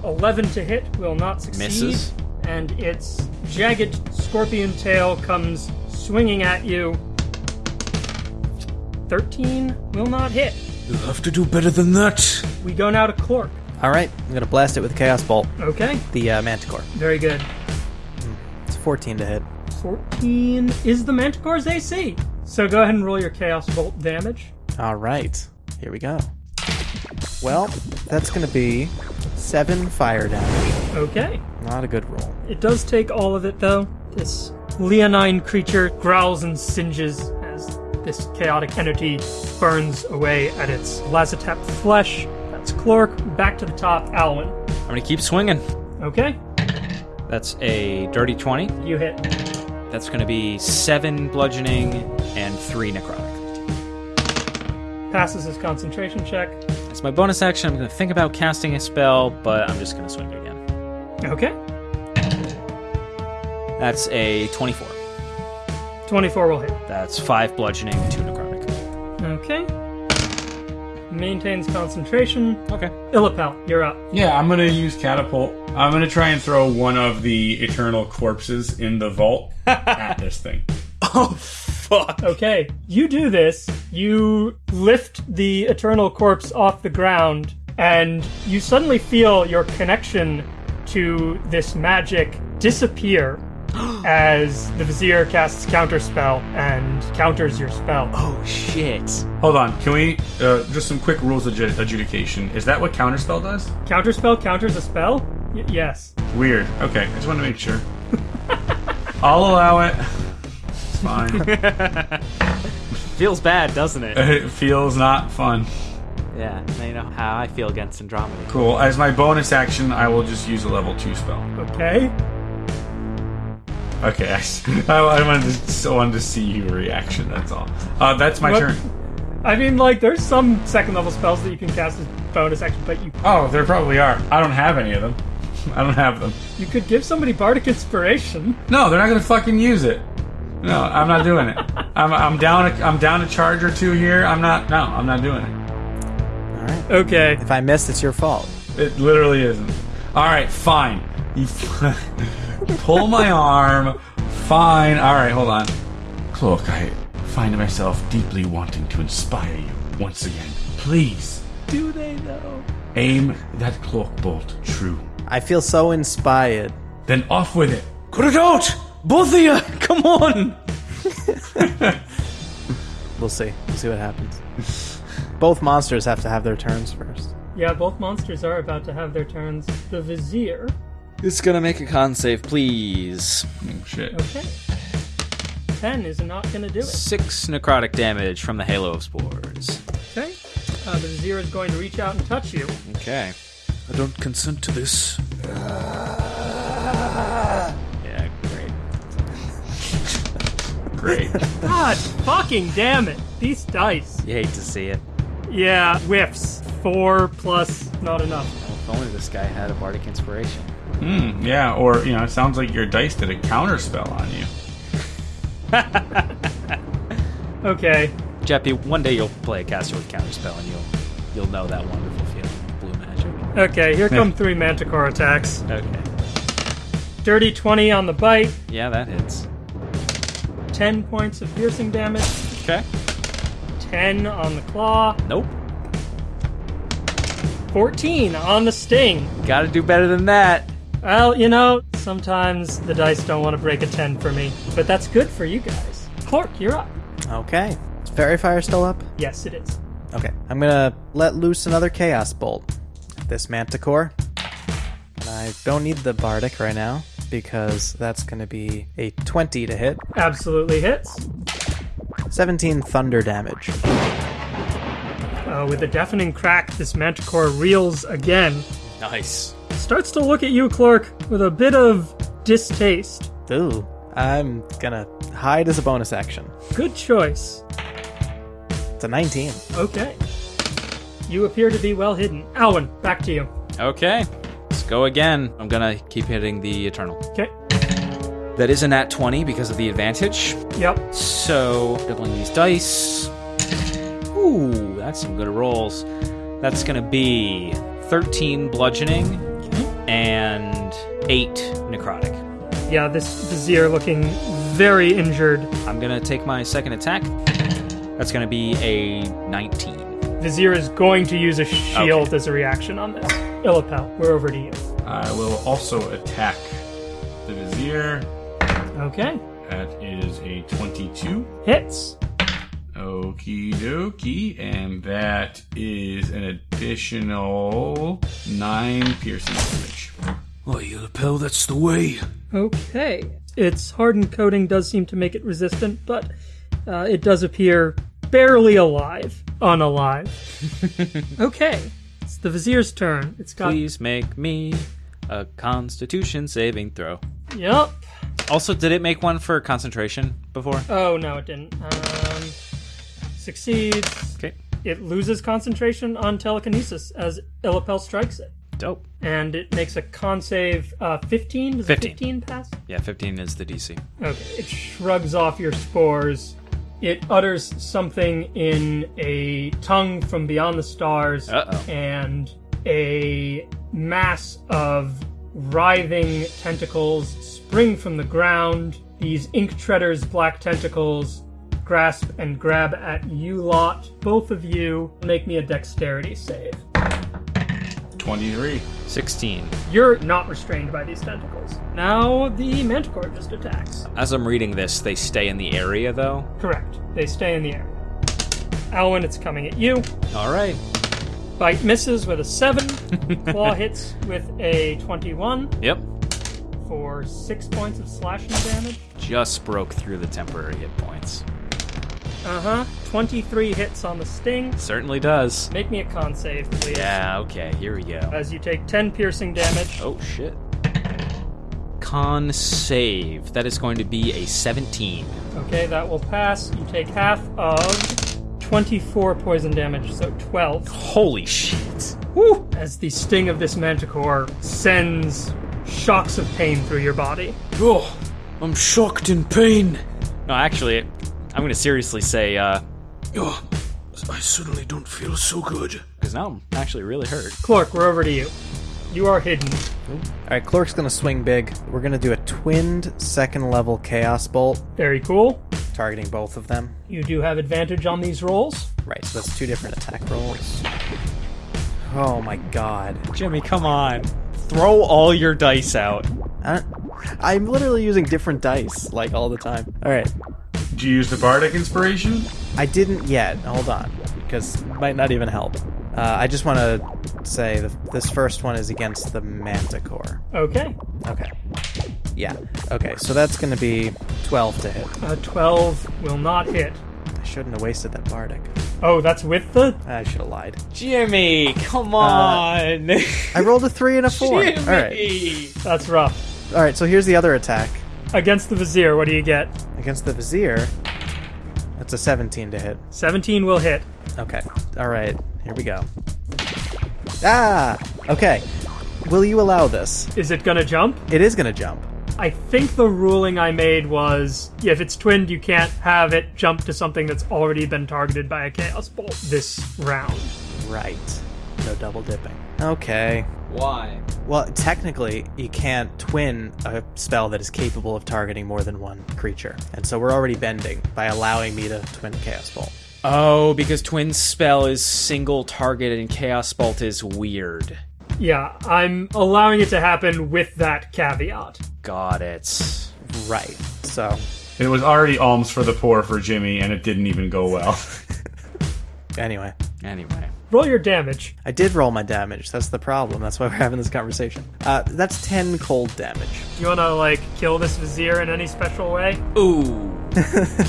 11 to hit will not succeed. Misses. And its jagged scorpion tail comes swinging at you. 13 will not hit. You'll have to do better than that. We go now to Clork. All right, I'm gonna blast it with Chaos Bolt, Okay, the uh, Manticore. very good. It's 14 to hit. 14 is the Manticore's AC. So go ahead and roll your Chaos Bolt damage. All right, here we go. Well, that's gonna be seven fire damage. Okay. Not a good roll. It does take all of it, though. This leonine creature growls and singes as this chaotic entity burns away at its Lazotep flesh. That's Clork. Back to the top, Alwyn. I'm gonna keep swinging. Okay, That's a dirty 20. you hit. That's gonna be 7 bludgeoning and 3 necrotic. Passes his concentration check. As my bonus action, I'm gonna think about casting a spell, but I'm just gonna swing again. Okay. That's a 24. 24 will hit. That's 5 bludgeoning, 2 necrotic. Okay. Maintains concentration. Okay. Illipel, you're up. Yeah, I'm gonna use catapult. I'm gonna try and throw one of the eternal corpses in the vault at this thing. Oh, fuck. Okay, you do this. You lift the eternal corpse off the ground, and you suddenly feel your connection to this magic disappear as the vizier casts counterspell and counters your spell. Oh, shit. Hold on, can we uh, just some quick rules of adju- adjudication? Is that what counterspell does? Counterspell counters a spell? Y- yes. Weird. Okay, I just want to make sure. I'll allow it. It's fine. Feels bad, doesn't it? it feels not fun. yeah, now you know how I feel against Andromeda. Cool. As my bonus action, I will just use a level two spell. Okay. Okay, I wanted to, so wanted to see your reaction. That's all. Uh, that's my What? turn. I mean, like, there's some second level spells that you can cast as bonus action, but you Oh, there probably are. I don't have any of them. I don't have them. you could give somebody bardic inspiration. No, they're not gonna fucking use it. No, I'm not doing it. I'm, I'm down. A, I'm down a charge or two here. I'm not. No, I'm not doing it. All right. Okay. If I missed, it's your fault. It literally isn't. All right, fine. You pull my arm. Fine. All right, hold on. Clork, I find myself deeply wanting to inspire you once again. Please. Do they, though? Aim that cloak bolt true. I feel so inspired. Then off with it. Cut it out! Both of you! Come on! We'll see. We'll see what happens. Both monsters have to have their turns first. Yeah, both monsters are about to have their turns. The vizier. It's gonna make a con save, please. Oh, shit. Okay. 10 is not going to do it. Six necrotic damage from the Halo of Spores. Okay. Uh, the vizier is going to reach out and touch you. Okay. I don't consent to this. Yeah, Great. God fucking damn it. These dice. You hate to see it. Yeah, whiffs. Four plus not enough. If only this guy had a bardic inspiration. Hmm. Yeah. Or you know, it sounds like your dice did a counter spell on you. Okay. Jeppy, one day you'll play a caster with counterspell and you'll you'll know that wonderful feeling of blue magic. Okay, here come three manticore attacks. Okay. Dirty 20 on the bite, Yeah, that hits. 10 points of piercing damage, Okay. 10 on the claw, Nope. 14 on the sting. Gotta do better than that. Well, you know, sometimes the dice don't want to break a 10 for me, but that's good for you guys. Clork, you're up. Okay. Is Fairy Fire still up? Yes, it is. Okay. I'm gonna let loose another Chaos Bolt this Manticore. I don't need the Bardic right now because that's gonna be a 20 to hit. Absolutely hits. 17 thunder damage. Uh, with a deafening crack, this manticore reels again. Nice. Starts to look at you, Clork, with a bit of distaste. Ooh. I'm gonna hide as a bonus action. Good choice. It's a 19. Okay. You appear to be well hidden. Alwyn, back to you. Okay. Go again. I'm gonna keep hitting the Eternal. Okay. That is a nat 20 because of the advantage. Yep. So, doubling these dice. Ooh, that's some good rolls. That's gonna be 13 bludgeoning and 8 necrotic. Yeah, this vizier looking very injured. I'm gonna take my second attack. That's gonna be a 19. Vizier is going to use a shield as a reaction on this. Illipel, we're over to you. I will also attack the vizier. Okay. That is a 22. Hits. Okie dokie. And that is an additional 9 piercing damage. Oh, you lapel, that's the way. Okay. Its hardened coating does seem to make it resistant, but uh, it does appear barely alive. Unalive. okay. It's the vizier's turn. It's got. Please make me a constitution saving throw. Yep. Also, did it make one for concentration before? Oh, no, it didn't. Um, succeeds. Okay. It loses concentration on telekinesis as Illipel strikes it. Dope. and it makes a con save. Uh, 15? Does a 15. 15 pass? Yeah, 15 is the DC. Okay. It shrugs off your spores. It utters something in a tongue from beyond the stars, Uh-oh. and a mass of writhing tentacles spring from the ground. These ink treaders' black tentacles grasp and grab at you lot. Both of you make me a dexterity save. 23. 16. You're not restrained by these tentacles. Now the manticore just attacks. As I'm reading this, they stay in the area, though. Correct. They stay in the air. Alwyn, it's coming at you. All right. Bite misses with a 7. Claw hits with a 21 Yep. for 6 points of slashing damage. Just broke through the temporary hit points. Uh huh. 23 hits on the sting. Certainly does. Make me a con save, please. Yeah, okay, here we go. As you take 10 piercing damage. Oh, shit. Con save. That is going to be a 17. Okay, that will pass. You take half of 24 poison damage, so 12. Holy shit. Woo! As the sting of this manticore sends shocks of pain through your body. Oh, I'm shocked in pain. No, actually, I'm going to seriously say, uh, Oh, I suddenly don't feel so good. because now I'm actually really hurt. Clork, we're over to you. You are hidden. All right, Clork's gonna swing big. We're gonna do a twinned second level Chaos Bolt, Very cool. targeting both of them. You do have advantage on these rolls. Right, so that's two different attack rolls. Oh my god. Jimmy, come on. Throw all your dice out. I I'm literally using different dice, like, all the time. Alright, Did you use the Bardic Inspiration? I didn't yet. Hold on, because it might not even help. Uh, I just want to say that this first one is against the Manticore. Okay. Okay. Yeah. Okay, so that's going to be 12 to hit. A 12 will not hit. I shouldn't have wasted that Bardic. Oh, that's with the. I should have lied. Jimmy, come on. I rolled a 3 and a 4. All right. Jimmy. That's rough. All right, so here's the other attack. Against the Vizier, what do you get? Against the Vizier, that's a 17 to hit. 17 will hit. Okay. All right. Here we go. Ah! Okay. Will you allow this? Is it gonna jump? It is going to jump. I think the ruling I made was if it's twinned, you can't have it jump to something that's already been targeted by a Chaos Bolt this round. Right. No double dipping. Okay. Why? Well, technically, you can't twin a spell that is capable of targeting more than one creature. And so we're already bending by allowing me to twin Chaos Bolt. Oh, because Twin Spell is single target and Chaos Bolt is weird. Yeah, I'm allowing it to happen with that caveat. Got it. Right. So, It was already alms for the poor for Jimmy, and it didn't even go well. anyway. Anyway. Roll your damage. I did roll my damage. That's the problem. That's why we're having this conversation. Uh, that's 10 cold damage. You wanna, like, kill this Vizier in any special way? Ooh.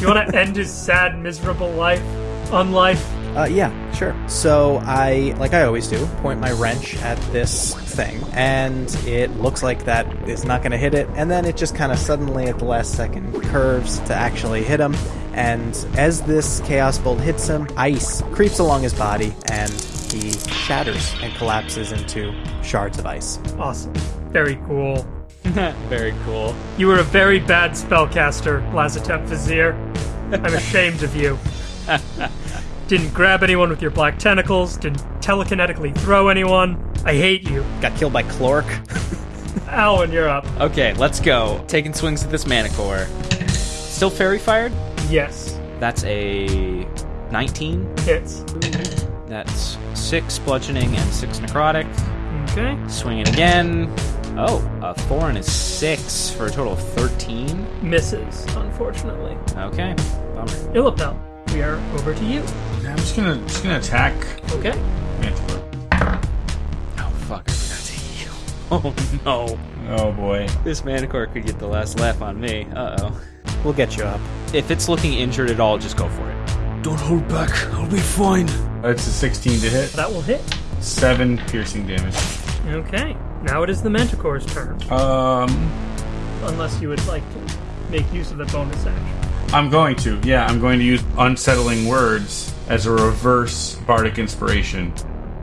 You wanna end his sad, miserable life? Unlife? Uh, yeah, sure. So I, like I always do, point my wrench at this thing, and it looks like that is not going to hit it, and then it just kind of suddenly at the last second curves to actually hit him, and as this Chaos Bolt hits him, ice creeps along his body, and he shatters and collapses into shards of ice. Awesome. Very cool. Very cool. You were a very bad spellcaster, Lazotep Vizier. I'm ashamed of you. Didn't grab anyone with your black tentacles, didn't telekinetically throw anyone. I hate you. Got killed by Clork. Alwyn, you're up. Okay, let's go. Taking swings at this Manticore. Still fairy fired? Yes. That's a 19. Hits. That's 6 bludgeoning and 6 necrotic. Okay. Swinging again. Oh, a four and a 6 for a total of 13. Misses, unfortunately. Okay, bummer. Illipel, we are over to you. Yeah, I'm just gonna just gonna attack Okay. Manticore. Oh, fuck, I forgot to heal. Oh, no. Oh boy. This Manticore could get the last laugh on me. Uh oh. we'll get you up. If it's looking injured at all, just go for it. Don't hold back. I'll be fine. It's a 16 to hit. That will hit. Seven piercing damage. Okay. Now it is the Manticore's turn. Um, Unless you would like to make use of the bonus action. I'm going to. Yeah, I'm going to use unsettling words as a reverse bardic inspiration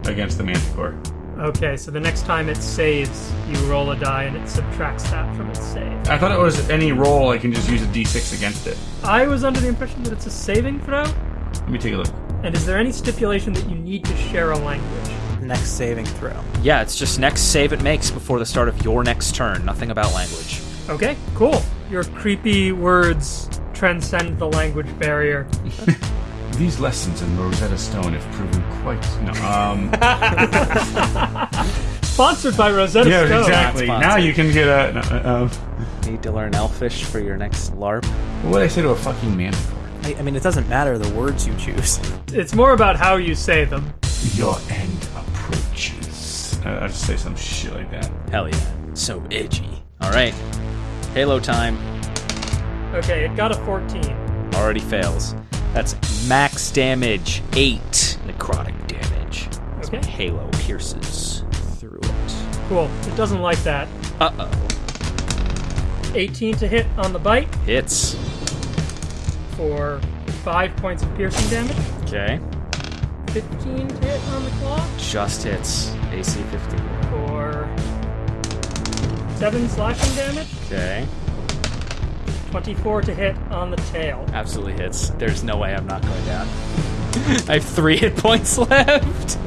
against the Manticore. Okay, so the next time it saves, you roll a die and it subtracts that from its save. I thought it was any roll. I can just use a d6 against it. I was under the impression that it's a saving throw. Let me take a look. And is there any stipulation that you need to share a language? Next saving throw. Yeah, it's just next save it makes before the start of your next turn. Nothing about language. Okay, cool. Your creepy words transcend the language barrier. These lessons in Rosetta Stone have proven quite. No, um. Sponsored by Rosetta Stone. yeah, Stone. exactly. Not Now sponsored. you can get a. no, uh, um, Need to learn Elfish for your next LARP. what would I say to a fucking manticore? I, I mean, it doesn't matter the words you choose. It's more about how you say them. Your end approaches. Uh, I'll just say some shit like that. Hell yeah. So edgy. Alright. Halo time. Okay, it got a 14. Already fails. That's max damage 8 necrotic damage. Okay. Halo pierces through it. Cool. It doesn't like that. Uh oh. 18 to hit on the bite Hits. for 5 points of piercing damage. Okay. 15 to hit on the claw Just hits. AC 15. for 7 slashing damage. Okay. 24 to hit on the tail. Absolutely hits. There's no way I'm not going down. I have three hit points left.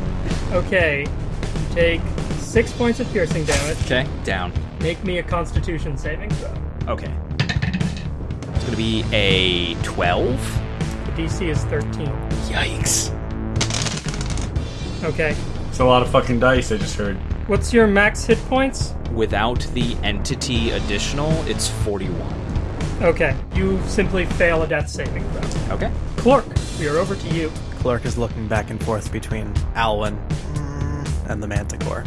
Okay, you take 6 points of piercing damage. Okay, down. Make me a constitution saving throw. Okay. It's gonna be a 12. The DC is 13. Yikes. Okay. It's a lot of fucking dice. I just heard. What's your max hit points? Without the entity additional, it's 41. Okay, you simply fail a death saving throw. Okay. Clork, we are over to you. Clork is looking back and forth between Alwyn and the Manticore.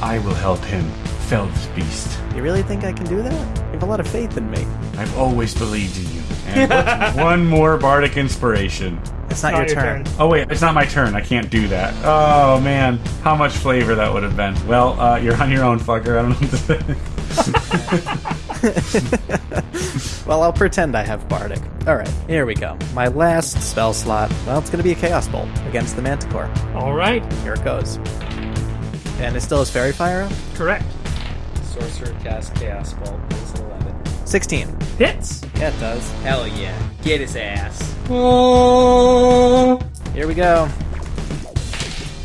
I will help him fell this beast. You really think I can do that? You have a lot of faith in me. I've always believed in you. And one more bardic inspiration. It's not, Not your, turn. Oh wait, it's not my turn. I can't do that. Oh man, how much flavor that would have been. Well, uh, you're on your own, fucker. I don't know what to say. Well, I'll pretend I have Bardic. Alright, here we go. My last spell slot, well, it's gonna be a Chaos Bolt against the Manticore. All right, Here it goes. And it still has Fairy Fire up? correct. Sorcerer cast Chaos Bolt. It's 11. 16. Hits. Yeah, it does. Hell yeah. Get his ass. Here we go.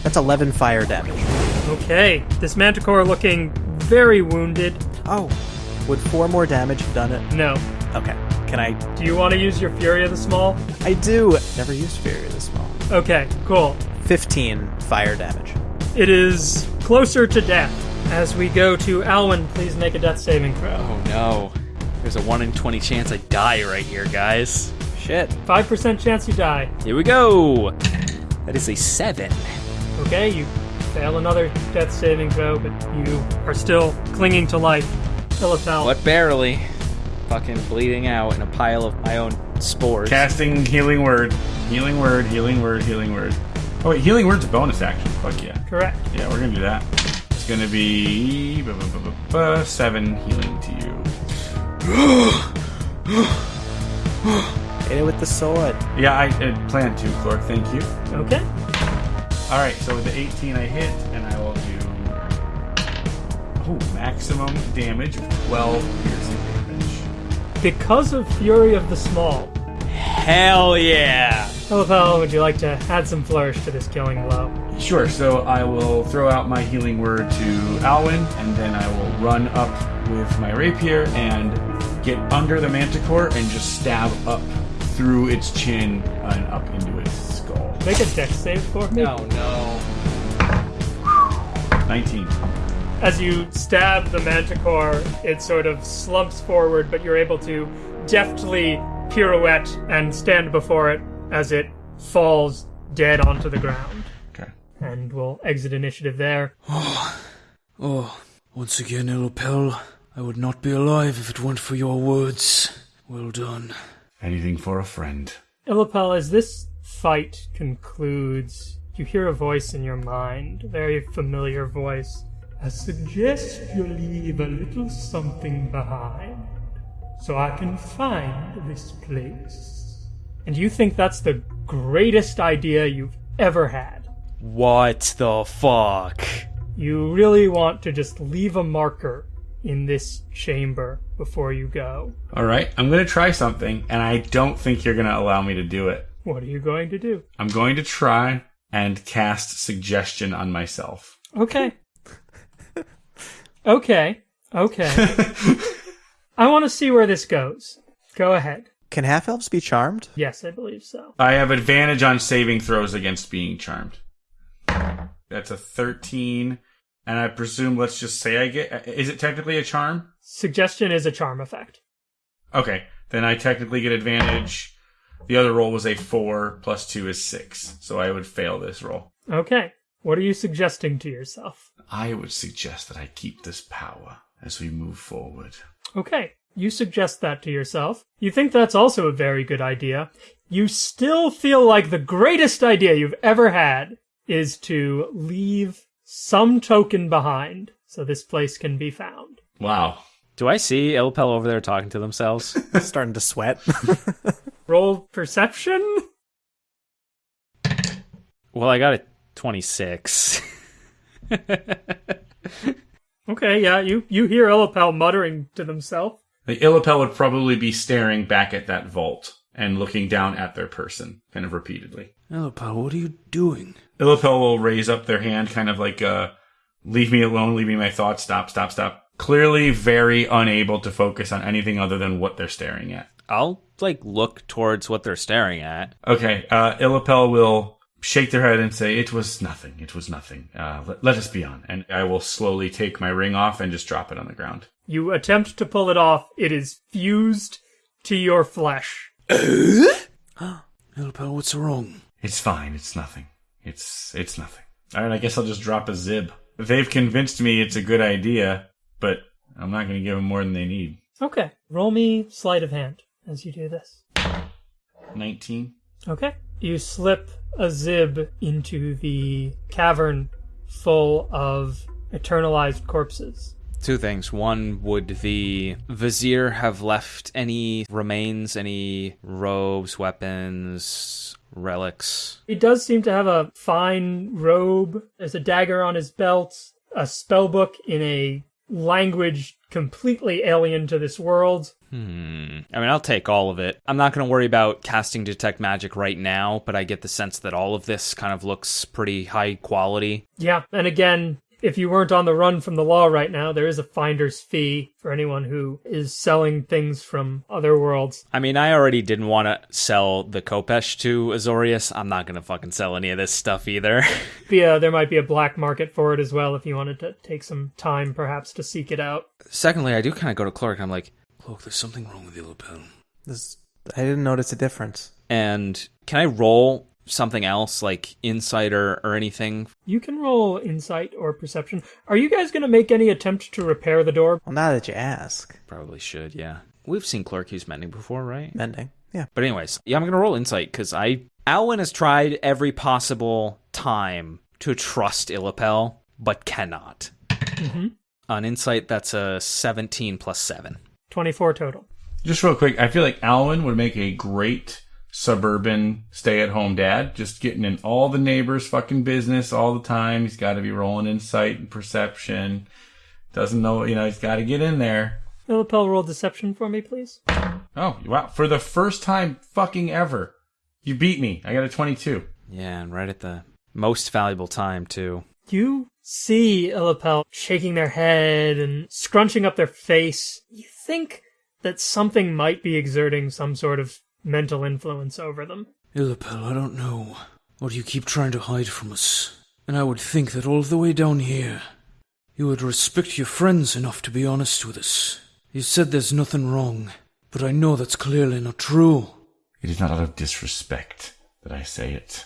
That's 11 fire damage. Okay, this manticore looking very wounded. Oh. Would four more damage have done it? No. Okay. Can I? Do you want to use your Fury of the Small? I do. Never used Fury of the small. Okay, cool. 15 fire damage. It is closer to death. As we go to Alwyn, please make a death saving throw. Oh no. There's a 1 in 20 chance I die right here, guys. Shit. 5% chance you die. Here we go. That is a 7. Okay, you fail another death saving throw, but you are still clinging to life. Illipel. But barely. Fucking bleeding out in a pile of my own spores. Casting healing word, healing word, healing word, healing word. Oh wait, healing word's a bonus action. Fuck yeah. Correct. Yeah, we're gonna do that. It's gonna be seven healing to you. Hit it with the sword. Yeah, I had planned to, Clork. Thank you. Okay. All right, so with the 18 I hit, and I will do oh maximum damage 12 piercing damage. Because of Fury of the Small, Hell yeah. Oh, Illipel, would you like to add some flourish to this killing blow? Sure. So I will throw out my healing word to Alwyn, and then I will run up with my rapier and get under the manticore and just stab up through its chin and up into its skull. Make a dex save for me. No, no. 19. As you stab the manticore, it sort of slumps forward, but you're able to deftly pirouette and stand before it as it falls dead onto the ground. Okay. And we'll exit initiative there. Oh, oh. once again, Illipel, I would not be alive if it weren't for your words. Well done. Anything for a friend. Illipel, as this fight concludes, you hear a voice in your mind, a very familiar voice. I suggest you leave a little something behind so I can find this place. And you think that's the greatest idea you've ever had. What the fuck? You really want to just leave a marker in this chamber before you go. All right, I'm going to try something, and I don't think you're going to allow me to do it. What are you going to do? I'm going to try and cast suggestion on myself. Okay. okay. Okay. I want to see where this goes. Go ahead. Can half elves be charmed? Yes, I believe so. I have advantage on saving throws against being charmed. That's a 13, and I presume, let's just say I get. Is it technically a charm? Suggestion is a charm effect. Okay, then I technically get advantage. The other roll was a 4, plus 2 is 6, so I would fail this roll. Okay. What are you suggesting to yourself? I would suggest that I keep this power as we move forward. Okay. You suggest that to yourself. You think that's also a very good idea. You still feel like the greatest idea you've ever had is to leave some token behind so this place can be found. Wow. Do I see Illipel over there talking to themselves? Starting to sweat. Roll perception? well, I got a 26. Okay, yeah, you, you hear Illipel muttering to themselves. The Illipel would probably be staring back at that vault and looking down at their person, kind of repeatedly. Illipel, what are you doing? Illipel will raise up their hand, kind of like, uh, leave me alone, leave me my thoughts, stop, stop, stop. Clearly very unable to focus on anything other than what they're staring at. I'll, like, look towards what they're staring at. Okay, uh, Illipel will shake their head and say, It was nothing, it was nothing. Uh, let, let us be on. And I will slowly take my ring off and just drop it on the ground. You attempt to pull it off. It is fused to your flesh. Illipel, what's wrong? It's fine, it's nothing. It's, it's nothing. Alright, I guess I'll just drop a zib. They've convinced me it's a good idea, but I'm not gonna give them more than they need. Okay, roll me sleight of hand as you do this. 19? Okay. You slip a zib into the cavern full of eternalized corpses. Two things. One, would the vizier have left any remains, any robes, weapons, relics? He does seem to have a fine robe. There's a dagger on his belt, a spell book in a language completely alien to this world. Hmm. I mean, I'll take all of it. I'm not going to worry about casting detect magic right now, but I get the sense that all of this kind of looks pretty high quality. Yeah, and again, if you weren't on the run from the law right now, there is a finder's fee for anyone who is selling things from other worlds. I mean, I already didn't want to sell the Khopesh to Azorius. I'm not going to fucking sell any of this stuff either. Yeah, there might be a black market for it as well if you wanted to take some time perhaps to seek it out. Secondly, I do kind of go to Clork. And I'm like, Look, there's something wrong with the Illipel. This, I didn't notice a difference. and can I roll something else like insight or, or anything? You can roll insight or perception. Are you guys going to make any attempt to repair the door? Well, now that you ask, Probably should, yeah. We've seen Clork use mending before, right? mending. Yeah. But anyways, yeah, I'm gonna roll insight because I Alwyn has tried every possible time to trust Illipel, but cannot. Mm-hmm. On insight, that's a 17 plus seven. 24 total. Just real quick, I feel like Alwyn would make a great suburban stay at home dad, just getting in all the neighbors' fucking business all the time. He's got to be rolling insight and perception. Doesn't know, you know, he's got to get in there. Illipel, roll deception for me, please. Oh, wow. For the first time fucking ever, you beat me. I got a 22. Yeah, and right at the most valuable time too. You see Illipel shaking their head and scrunching up their face. You think that something might be exerting some sort of mental influence over them. Illipel, I don't know. What do you keep trying to hide from us? And I would think that all the way down here, you would respect your friends enough to be honest with us. You said there's nothing wrong, but I know that's clearly not true. It is not out of disrespect that I say it.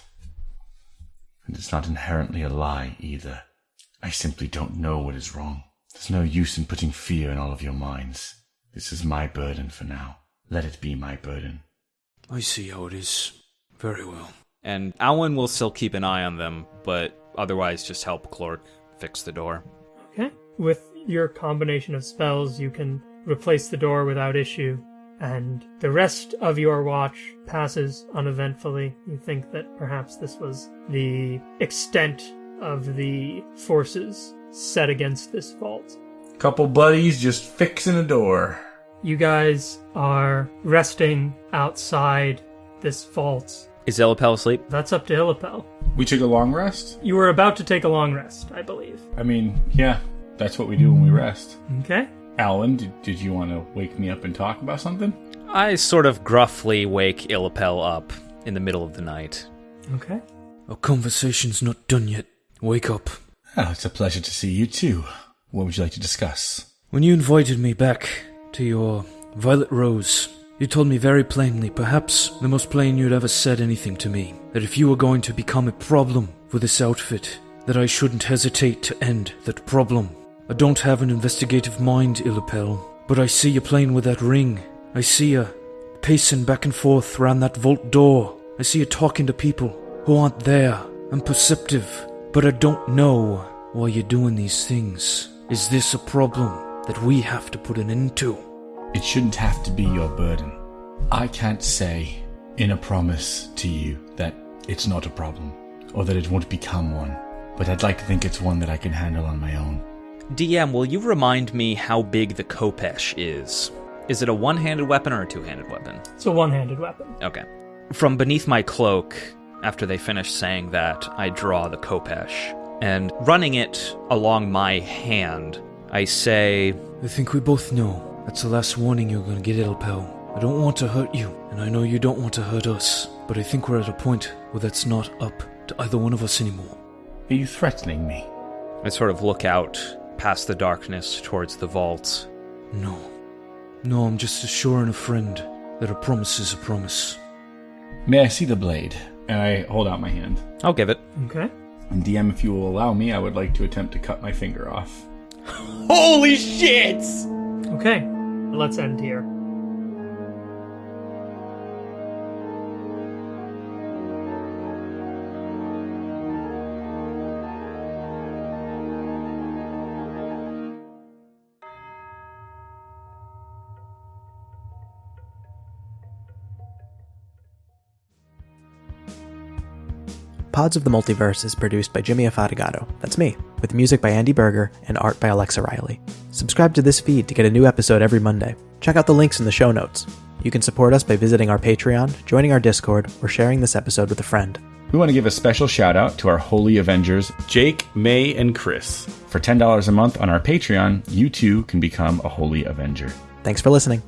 And it's not inherently a lie either. I simply don't know what is wrong. There's no use in putting fear in all of your minds. This is my burden for now. Let it be my burden. I see how it is. Very well. And Alwyn will still keep an eye on them, but otherwise just help Clork fix the door. Okay. With your combination of spells, you can replace the door without issue, and the rest of your watch passes uneventfully. You think that perhaps this was the extent of the forces set against this vault. Couple buddies just fixing a door. You guys are resting outside this vault. Is Illipel asleep? That's up to Illipel. We took a long rest? You were about to take a long rest, I believe. I mean, yeah, that's what we do when we rest. Okay. Alwyn, did, did you want to wake me up and talk about something? I sort of gruffly wake Illipel up in the middle of the night. Okay. Our conversation's not done yet. Wake up. Oh, it's a pleasure to see you too. What would you like to discuss? When you invited me back to your Violet Rose, you told me very plainly, perhaps the most plain you'd ever said anything to me, that if you were going to become a problem for this outfit, that I shouldn't hesitate to end that problem. I don't have an investigative mind, Illipel, but I see you playing with that ring. I see you pacing back and forth round that vault door. I see you talking to people who aren't there. I'm perceptive, but I don't know why you're doing these things. Is this a problem that we have to put an end to? It shouldn't have to be your burden. I can't say in a promise to you that it's not a problem or that it won't become one, but I'd like to think it's one that I can handle on my own. DM, will you remind me how big the Khopesh is? Is it a one handed weapon or a two handed weapon? It's a one handed weapon. Okay. From beneath my cloak, after they finish saying that, I draw the Khopesh. And running it along my hand, I say, I think we both know that's the last warning you're gonna get, little Illipel. I don't want to hurt you, and I know you don't want to hurt us, but I think we're at a point where that's not up to either one of us anymore. Are you threatening me? I sort of look out past the darkness towards the vault. No. No, I'm just assuring a friend that a promise is a promise. May I see the blade? And I hold out my hand. I'll give it. Okay. And DM, if you will allow me, I would like to attempt to cut my finger off. Holy shit! Okay. Let's end here. Pods of the Multiverse is produced by Jimmy Afatigato. That's me, with music by Andy Berger and art by Alexa Riley. Subscribe to this feed to get a new episode every Monday. Check out the links in the show notes. You can support us by visiting our Patreon, joining our Discord, or sharing this episode with a friend. We want to give a special shout out to our Holy Avengers, Jake, May, and Chris. For $10 a month on our Patreon, you too can become a Holy Avenger. Thanks for listening.